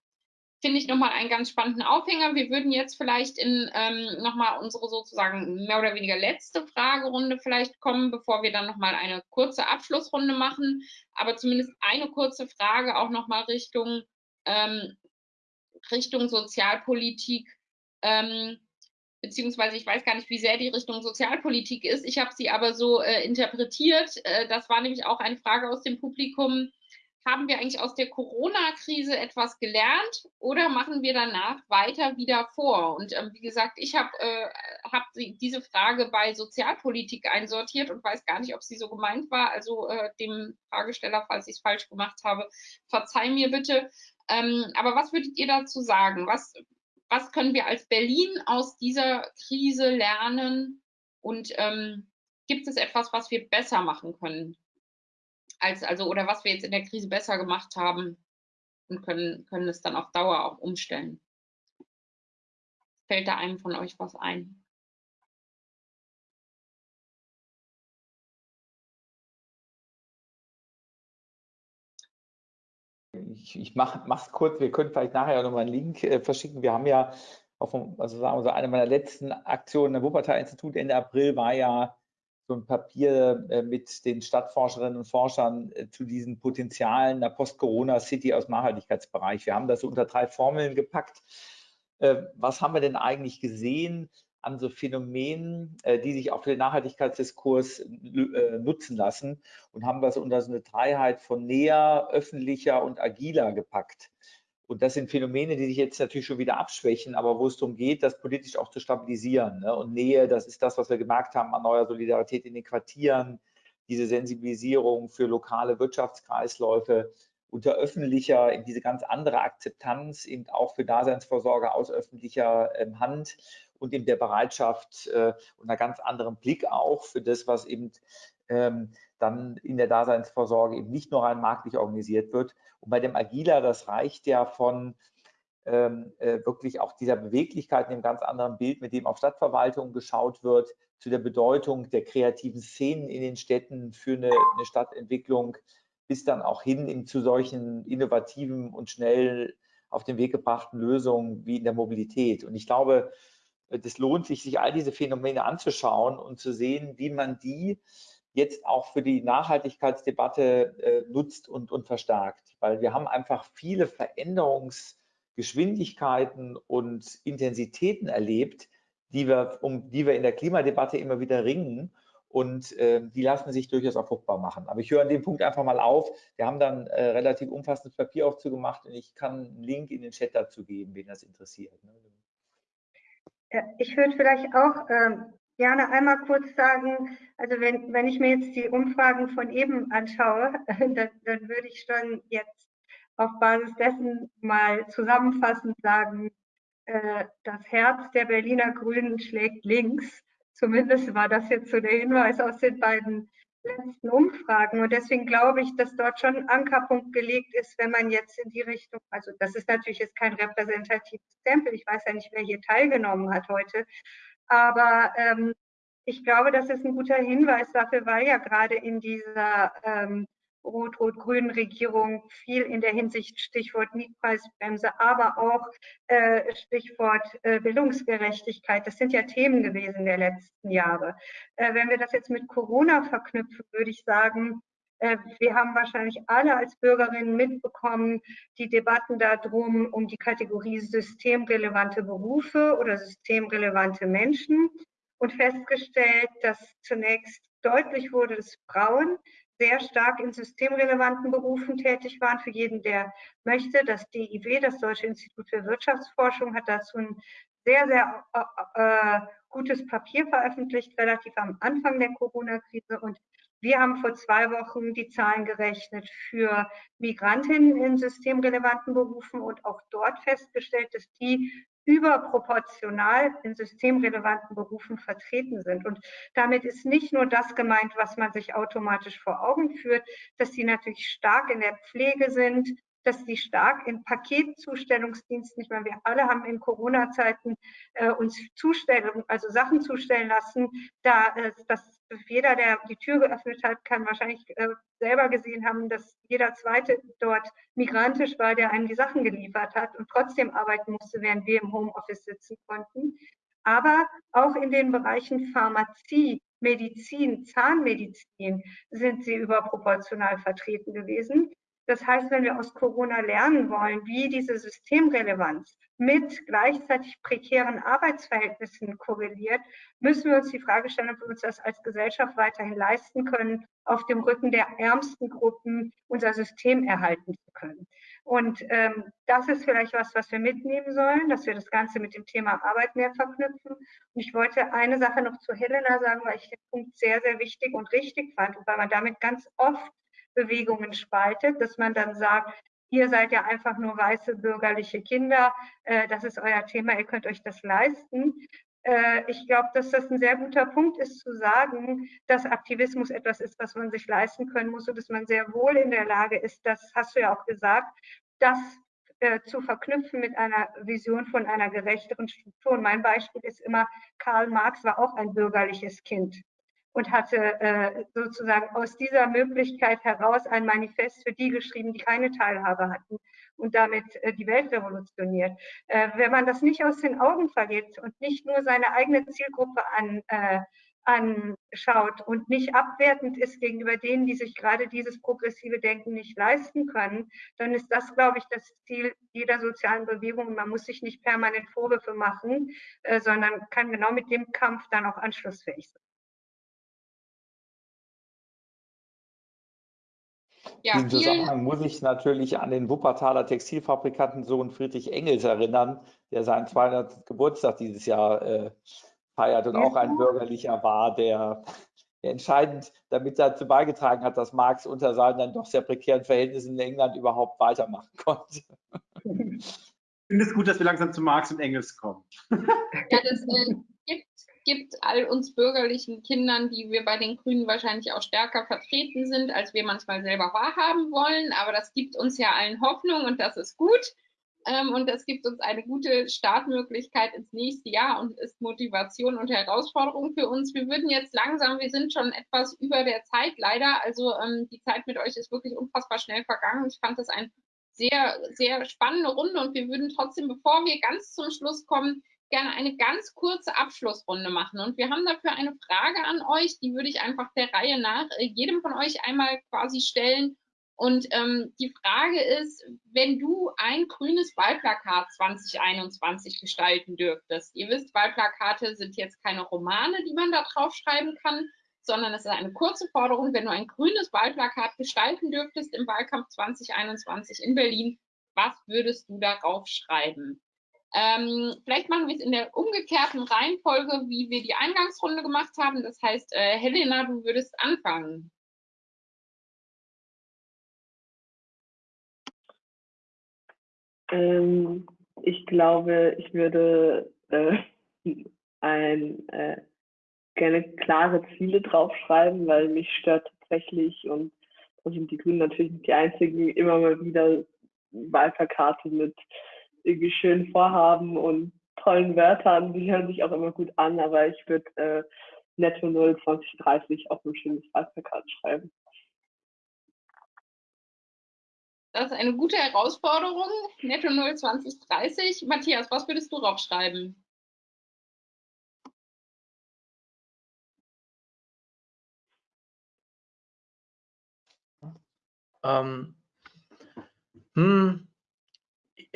finde ich nochmal einen ganz spannenden Aufhänger. Wir würden jetzt vielleicht in ähm, nochmal unsere sozusagen mehr oder weniger letzte Fragerunde vielleicht kommen, bevor wir dann nochmal eine kurze Abschlussrunde machen. Aber zumindest eine kurze Frage auch nochmal Richtung, ähm, Richtung Sozialpolitik. Ähm, beziehungsweise ich weiß gar nicht, wie sehr die Richtung Sozialpolitik ist. Ich habe sie aber so äh, interpretiert. Äh, das war nämlich auch eine Frage aus dem Publikum. Haben wir eigentlich aus der Corona-Krise etwas gelernt oder machen wir danach weiter wieder vor? Und ähm, wie gesagt, ich habe äh, hab diese Frage bei Sozialpolitik einsortiert und weiß gar nicht, ob sie so gemeint war. Also äh, dem Fragesteller, falls ich es falsch gemacht habe, verzeih mir bitte. Ähm, aber was würdet ihr dazu sagen? Was, was können wir als Berlin aus dieser Krise lernen? Und ähm, gibt es etwas, was wir besser machen können? Als, also, oder was wir jetzt in der Krise besser gemacht haben und können, können es dann auf Dauer auch umstellen? Fällt da einem von euch was ein? Ich, ich mache es kurz, wir können vielleicht nachher noch mal einen Link äh, verschicken. Wir haben ja, auf, also sagen wir so, eine meiner letzten Aktionen im Wuppertal-Institut Ende April war ja so ein Papier äh, mit den Stadtforscherinnen und Forschern äh, zu diesen Potenzialen der Post-Corona-City aus Nachhaltigkeitsbereich. Wir haben das so unter drei Formeln gepackt. Äh, was haben wir denn eigentlich gesehen? An so Phänomenen, äh, die sich auch für den Nachhaltigkeitsdiskurs äh, nutzen lassen und haben das unter so eine Dreiheit von näher, öffentlicher und agiler gepackt. Und das sind Phänomene, die sich jetzt natürlich schon wieder abschwächen, aber wo es darum geht, das politisch auch zu stabilisieren. Ne? Und Nähe, das ist das, was wir gemerkt haben an neuer Solidarität in den Quartieren, diese Sensibilisierung für lokale Wirtschaftskreisläufe, unter öffentlicher, in diese ganz andere Akzeptanz eben auch für Daseinsvorsorge aus öffentlicher ähm, Hand und in der Bereitschaft äh, und einer ganz anderen Blick auch für das, was eben ähm, dann in der Daseinsvorsorge eben nicht nur rein marktlich organisiert wird. Und bei dem Agiler, das reicht ja von ähm, äh, wirklich auch dieser Beweglichkeit in einem ganz anderen Bild, mit dem auf Stadtverwaltung geschaut wird, zu der Bedeutung der kreativen Szenen in den Städten für eine, eine Stadtentwicklung, bis dann auch hin zu solchen innovativen und schnell auf den Weg gebrachten Lösungen wie in der Mobilität. Und ich glaube, das lohnt sich, sich all diese Phänomene anzuschauen und zu sehen, wie man die jetzt auch für die Nachhaltigkeitsdebatte äh, nutzt und, und verstärkt. Weil wir haben einfach viele Veränderungsgeschwindigkeiten und Intensitäten erlebt, die wir, um die wir in der Klimadebatte immer wieder ringen. Und äh, die lassen sich durchaus auch fruchtbar machen. Aber ich höre an dem Punkt einfach mal auf. Wir haben dann äh, relativ umfassendes Papier auch zugemacht und ich kann einen Link in den Chat dazu geben, wen das interessiert. Ne? Ich würde vielleicht auch ähm, gerne einmal kurz sagen, also wenn, wenn ich mir jetzt die Umfragen von eben anschaue, dann, dann würde ich schon jetzt auf Basis dessen mal zusammenfassend sagen, äh, das Herz der Berliner Grünen schlägt links. Zumindest war das jetzt so der Hinweis aus den beiden letzten Umfragen. Und deswegen glaube ich, dass dort schon ein Ankerpunkt gelegt ist, wenn man jetzt in die Richtung, also das ist natürlich jetzt kein repräsentatives Stempel, ich weiß ja nicht, wer hier teilgenommen hat heute, aber ähm, ich glaube, das ist ein guter Hinweis dafür, weil ja gerade in dieser ähm, rot-rot-grünen Regierung viel in der Hinsicht Stichwort Mietpreisbremse, aber auch äh, Stichwort äh, Bildungsgerechtigkeit. Das sind ja Themen gewesen der letzten Jahre. Äh, wenn wir das jetzt mit Corona verknüpfen, würde ich sagen, äh, wir haben wahrscheinlich alle als Bürgerinnen mitbekommen, die Debatten darum, um die Kategorie systemrelevante Berufe oder systemrelevante Menschen und festgestellt, dass zunächst deutlich wurde, dass Frauen sehr stark in systemrelevanten Berufen tätig waren. Für jeden, der möchte, das DIW, das Deutsche Institut für Wirtschaftsforschung, hat dazu ein sehr, sehr äh, äh, gutes Papier veröffentlicht, relativ am Anfang der Corona-Krise. Und wir haben vor zwei Wochen die Zahlen gerechnet für Migrantinnen in systemrelevanten Berufen und auch dort festgestellt, dass die überproportional in systemrelevanten Berufen vertreten sind. Und damit ist nicht nur das gemeint, was man sich automatisch vor Augen führt, dass sie natürlich stark in der Pflege sind, dass die stark in Paketzustellungsdiensten, ich meine, wir alle haben in Corona-Zeiten äh, uns Zustellung, also Sachen zustellen lassen, da äh, dass jeder, der die Tür geöffnet hat, kann wahrscheinlich äh, selber gesehen haben, dass jeder zweite dort migrantisch war, der einem die Sachen geliefert hat und trotzdem arbeiten musste, während wir im Homeoffice sitzen konnten. Aber auch in den Bereichen Pharmazie, Medizin, Zahnmedizin sind sie überproportional vertreten gewesen. Das heißt, wenn wir aus Corona lernen wollen, wie diese Systemrelevanz mit gleichzeitig prekären Arbeitsverhältnissen korreliert, müssen wir uns die Frage stellen, ob wir uns das als Gesellschaft weiterhin leisten können, auf dem Rücken der ärmsten Gruppen unser System erhalten zu können. Und ähm, das ist vielleicht was, was wir mitnehmen sollen, dass wir das Ganze mit dem Thema Arbeit mehr verknüpfen. Und ich wollte eine Sache noch zu Helena sagen, weil ich den Punkt sehr, sehr wichtig und richtig fand und weil man damit ganz oft Bewegungen spaltet, dass man dann sagt, ihr seid ja einfach nur weiße bürgerliche Kinder, äh, das ist euer Thema, ihr könnt euch das leisten. Äh, ich glaube, dass das ein sehr guter Punkt ist zu sagen, dass Aktivismus etwas ist, was man sich leisten können muss und dass man sehr wohl in der Lage ist, das hast du ja auch gesagt, das äh, zu verknüpfen mit einer Vision von einer gerechteren Struktur. Und mein Beispiel ist immer, Karl Marx war auch ein bürgerliches Kind und hatte äh, sozusagen aus dieser Möglichkeit heraus ein Manifest für die geschrieben, die keine Teilhabe hatten und damit äh, die Welt revolutioniert. Äh, wenn man das nicht aus den Augen verliert und nicht nur seine eigene Zielgruppe an, äh, anschaut und nicht abwertend ist gegenüber denen, die sich gerade dieses progressive Denken nicht leisten können, dann ist das, glaube ich, das Ziel jeder sozialen Bewegung. Man muss sich nicht permanent Vorwürfe machen, äh, sondern kann genau mit dem Kampf dann auch anschlussfähig sein. Ja, In Zusammenhang muss ich natürlich an den Wuppertaler Textilfabrikantensohn Friedrich Engels erinnern, der seinen 200. Geburtstag dieses Jahr äh, feiert und auch ein bürgerlicher war, der, der, entscheidend damit dazu beigetragen hat, dass Marx unter seinen dann doch sehr prekären Verhältnissen in England überhaupt weitermachen konnte. Ich finde es gut, dass wir langsam zu Marx und Engels kommen. Ja, das äh, gibt gibt all uns bürgerlichen Kindern, die wir bei den Grünen wahrscheinlich auch stärker vertreten sind, als wir manchmal selber wahrhaben wollen. Aber das gibt uns ja allen Hoffnung und das ist gut. Ähm, und das gibt uns eine gute Startmöglichkeit ins nächste Jahr und ist Motivation und Herausforderung für uns. Wir würden jetzt langsam, wir sind schon etwas über der Zeit leider. Also ähm, die Zeit mit euch ist wirklich unfassbar schnell vergangen. Ich fand das eine sehr, sehr spannende Runde und wir würden trotzdem, bevor wir ganz zum Schluss kommen, gerne eine ganz kurze Abschlussrunde machen. Und wir haben dafür eine Frage an euch, die würde ich einfach der Reihe nach äh, jedem von euch einmal quasi stellen. Und ähm, die Frage ist, wenn du ein grünes Wahlplakat 2021 gestalten dürftest, ihr wisst, Wahlplakate sind jetzt keine Romane, die man da draufschreiben kann, sondern es ist eine kurze Forderung, wenn du ein grünes Wahlplakat gestalten dürftest im Wahlkampf 2021 in Berlin, was würdest du darauf schreiben? Ähm, vielleicht machen wir es in der umgekehrten Reihenfolge, wie wir die Eingangsrunde gemacht haben. Das heißt, äh, Helena, du würdest anfangen. Ähm, ich glaube, ich würde äh, ein, äh, gerne klare Ziele draufschreiben, weil mich stört tatsächlich, und da sind die Grünen natürlich nicht die einzigen, immer mal wieder Wahlplakate mit irgendwie schönen Vorhaben und tollen Wörtern. Die hören sich auch immer gut an, aber ich würde äh, Netto 0 2030 auf ein schönes Wahlplakat schreiben. Das ist eine gute Herausforderung. Netto 0 2030. Matthias, was würdest du draufschreiben? Ähm, hm,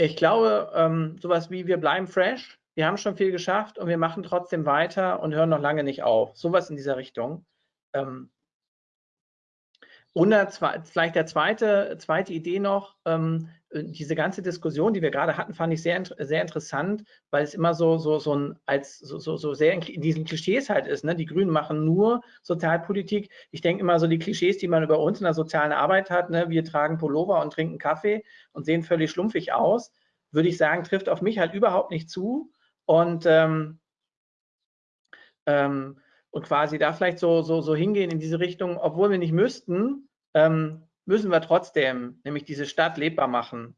ich glaube, ähm, sowas wie wir bleiben fresh, wir haben schon viel geschafft und wir machen trotzdem weiter und hören noch lange nicht auf. Sowas in dieser Richtung. Ähm, und vielleicht der zweite, zweite Idee noch, ähm, diese ganze Diskussion, die wir gerade hatten, fand ich sehr, sehr interessant, weil es immer so, so, so ein, als so, so sehr in diesen Klischees halt ist. Ne? Die Grünen machen nur Sozialpolitik. Ich denke immer so die Klischees, die man über uns in der sozialen Arbeit hat, ne? wir tragen Pullover und trinken Kaffee und sehen völlig schlumpfig aus, würde ich sagen, trifft auf mich halt überhaupt nicht zu. Und ähm, ähm, und quasi da vielleicht so, so, so hingehen in diese Richtung, obwohl wir nicht müssten, ähm, müssen wir trotzdem, nämlich diese Stadt lebbar machen.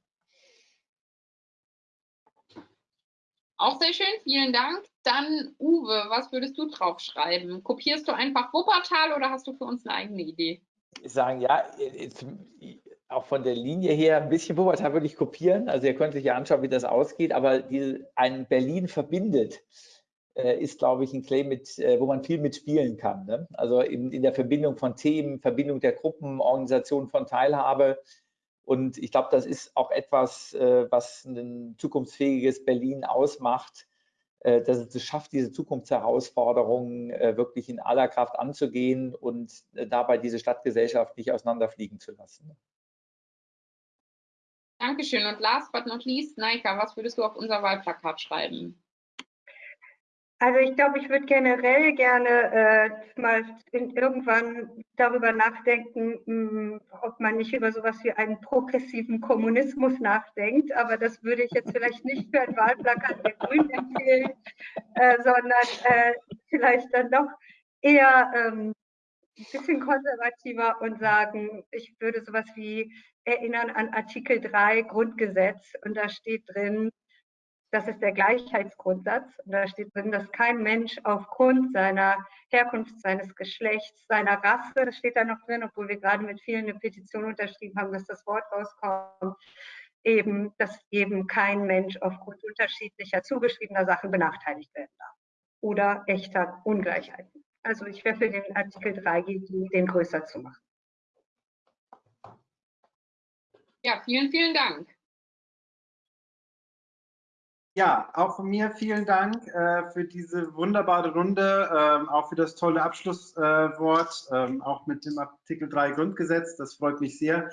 Auch sehr schön, vielen Dank. Dann Uwe, was würdest du draufschreiben? Kopierst du einfach Wuppertal oder hast du für uns eine eigene Idee? Ich sage ja, auch von der Linie her ein bisschen Wuppertal würde ich kopieren. Also ihr könnt euch ja anschauen, wie das ausgeht, aber die, ein Berlin verbindet ist, glaube ich, ein Claim, mit, äh, wo man viel mitspielen kann. Ne? Also in, in der Verbindung von Themen, Verbindung der Gruppen, Organisation von Teilhabe und ich glaube, das ist auch etwas, äh, was ein zukunftsfähiges Berlin ausmacht, äh, dass es schafft, diese Zukunftsherausforderungen äh, wirklich in aller Kraft anzugehen und dabei diese Stadtgesellschaft nicht auseinanderfliegen zu lassen. Dankeschön. Und last but not least, Naika, was würdest du auf unser Wahlplakat schreiben? Also ich glaube, ich würde generell gerne äh, mal in, irgendwann darüber nachdenken, mh, hm, ob man nicht über sowas wie einen progressiven Kommunismus nachdenkt. Aber das würde ich jetzt vielleicht nicht für ein Wahlplakat der Grünen empfehlen, äh, sondern äh, vielleicht dann doch eher ähm, ein bisschen konservativer und sagen, ich würde sowas wie erinnern an Artikel 3 Grundgesetz und da steht drin, das ist der Gleichheitsgrundsatz. Und da steht drin, dass kein Mensch aufgrund seiner Herkunft, seines Geschlechts, seiner Rasse, das steht da noch drin, obwohl wir gerade mit vielen eine Petition unterschrieben haben, dass das Wort rauskommt, eben, dass eben kein Mensch aufgrund unterschiedlicher zugeschriebener Sachen benachteiligt werden darf. Oder echter Ungleichheiten. Also ich wäre für den Artikel 3 den größer zu machen. Ja, vielen, vielen Dank. Ja, auch von mir vielen Dank äh, für diese wunderbare Runde, ähm, auch für das tolle Abschlusswort, äh, ähm, auch mit dem Artikel 3 Grundgesetz. Das freut mich sehr.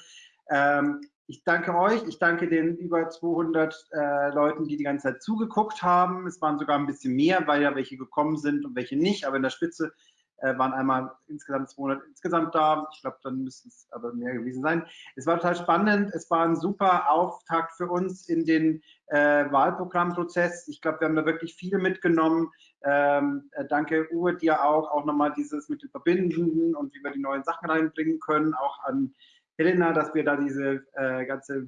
Ähm, ich danke euch, ich danke den über 200 äh, Leuten, die die ganze Zeit zugeguckt haben. Es waren sogar ein bisschen mehr, weil ja welche gekommen sind und welche nicht, aber in der Spitze äh, waren einmal insgesamt 200 insgesamt da. Ich glaube, dann müssten es aber mehr gewesen sein. Es war total spannend. Es war ein super Auftakt für uns in den äh, Wahlprogrammprozess. Ich glaube, wir haben da wirklich viel mitgenommen. Ähm, äh, danke Uwe dir auch, auch nochmal dieses mit den Verbindenden und wie wir die neuen Sachen reinbringen können. Auch an Helena, dass wir da diese äh, ganze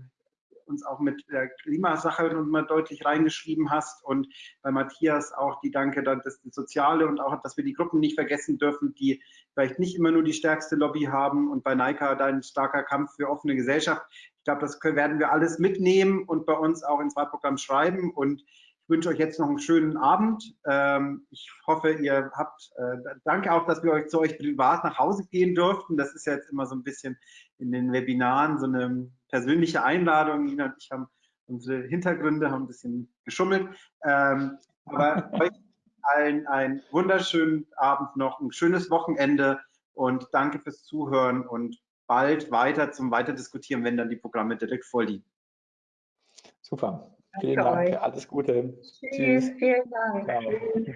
uns auch mit der Klimasache nochmal deutlich reingeschrieben hast. Und bei Matthias auch die Danke, dass das Soziale und auch, dass wir die Gruppen nicht vergessen dürfen, die vielleicht nicht immer nur die stärkste Lobby haben. Und bei Naika dein starker Kampf für offene Gesellschaft. Ich glaube, das werden wir alles mitnehmen und bei uns auch ins Wahlprogramm schreiben. Und wünsche euch jetzt noch einen schönen Abend. Ähm, ich hoffe, ihr habt, äh, danke auch, dass wir euch zu euch privat nach Hause gehen durften. Das ist ja jetzt immer so ein bisschen in den Webinaren so eine persönliche Einladung. Nina und ich haben unsere Hintergründe, haben ein bisschen geschummelt. Ähm, aber euch allen einen wunderschönen Abend noch, ein schönes Wochenende und danke fürs Zuhören und bald weiter zum Weiterdiskutieren, wenn dann die Programme direkt vorliegen. Super. Vielen Dank. Euch. Alles Gute. Tschüss. Tschüss. Vielen Dank. Ciao.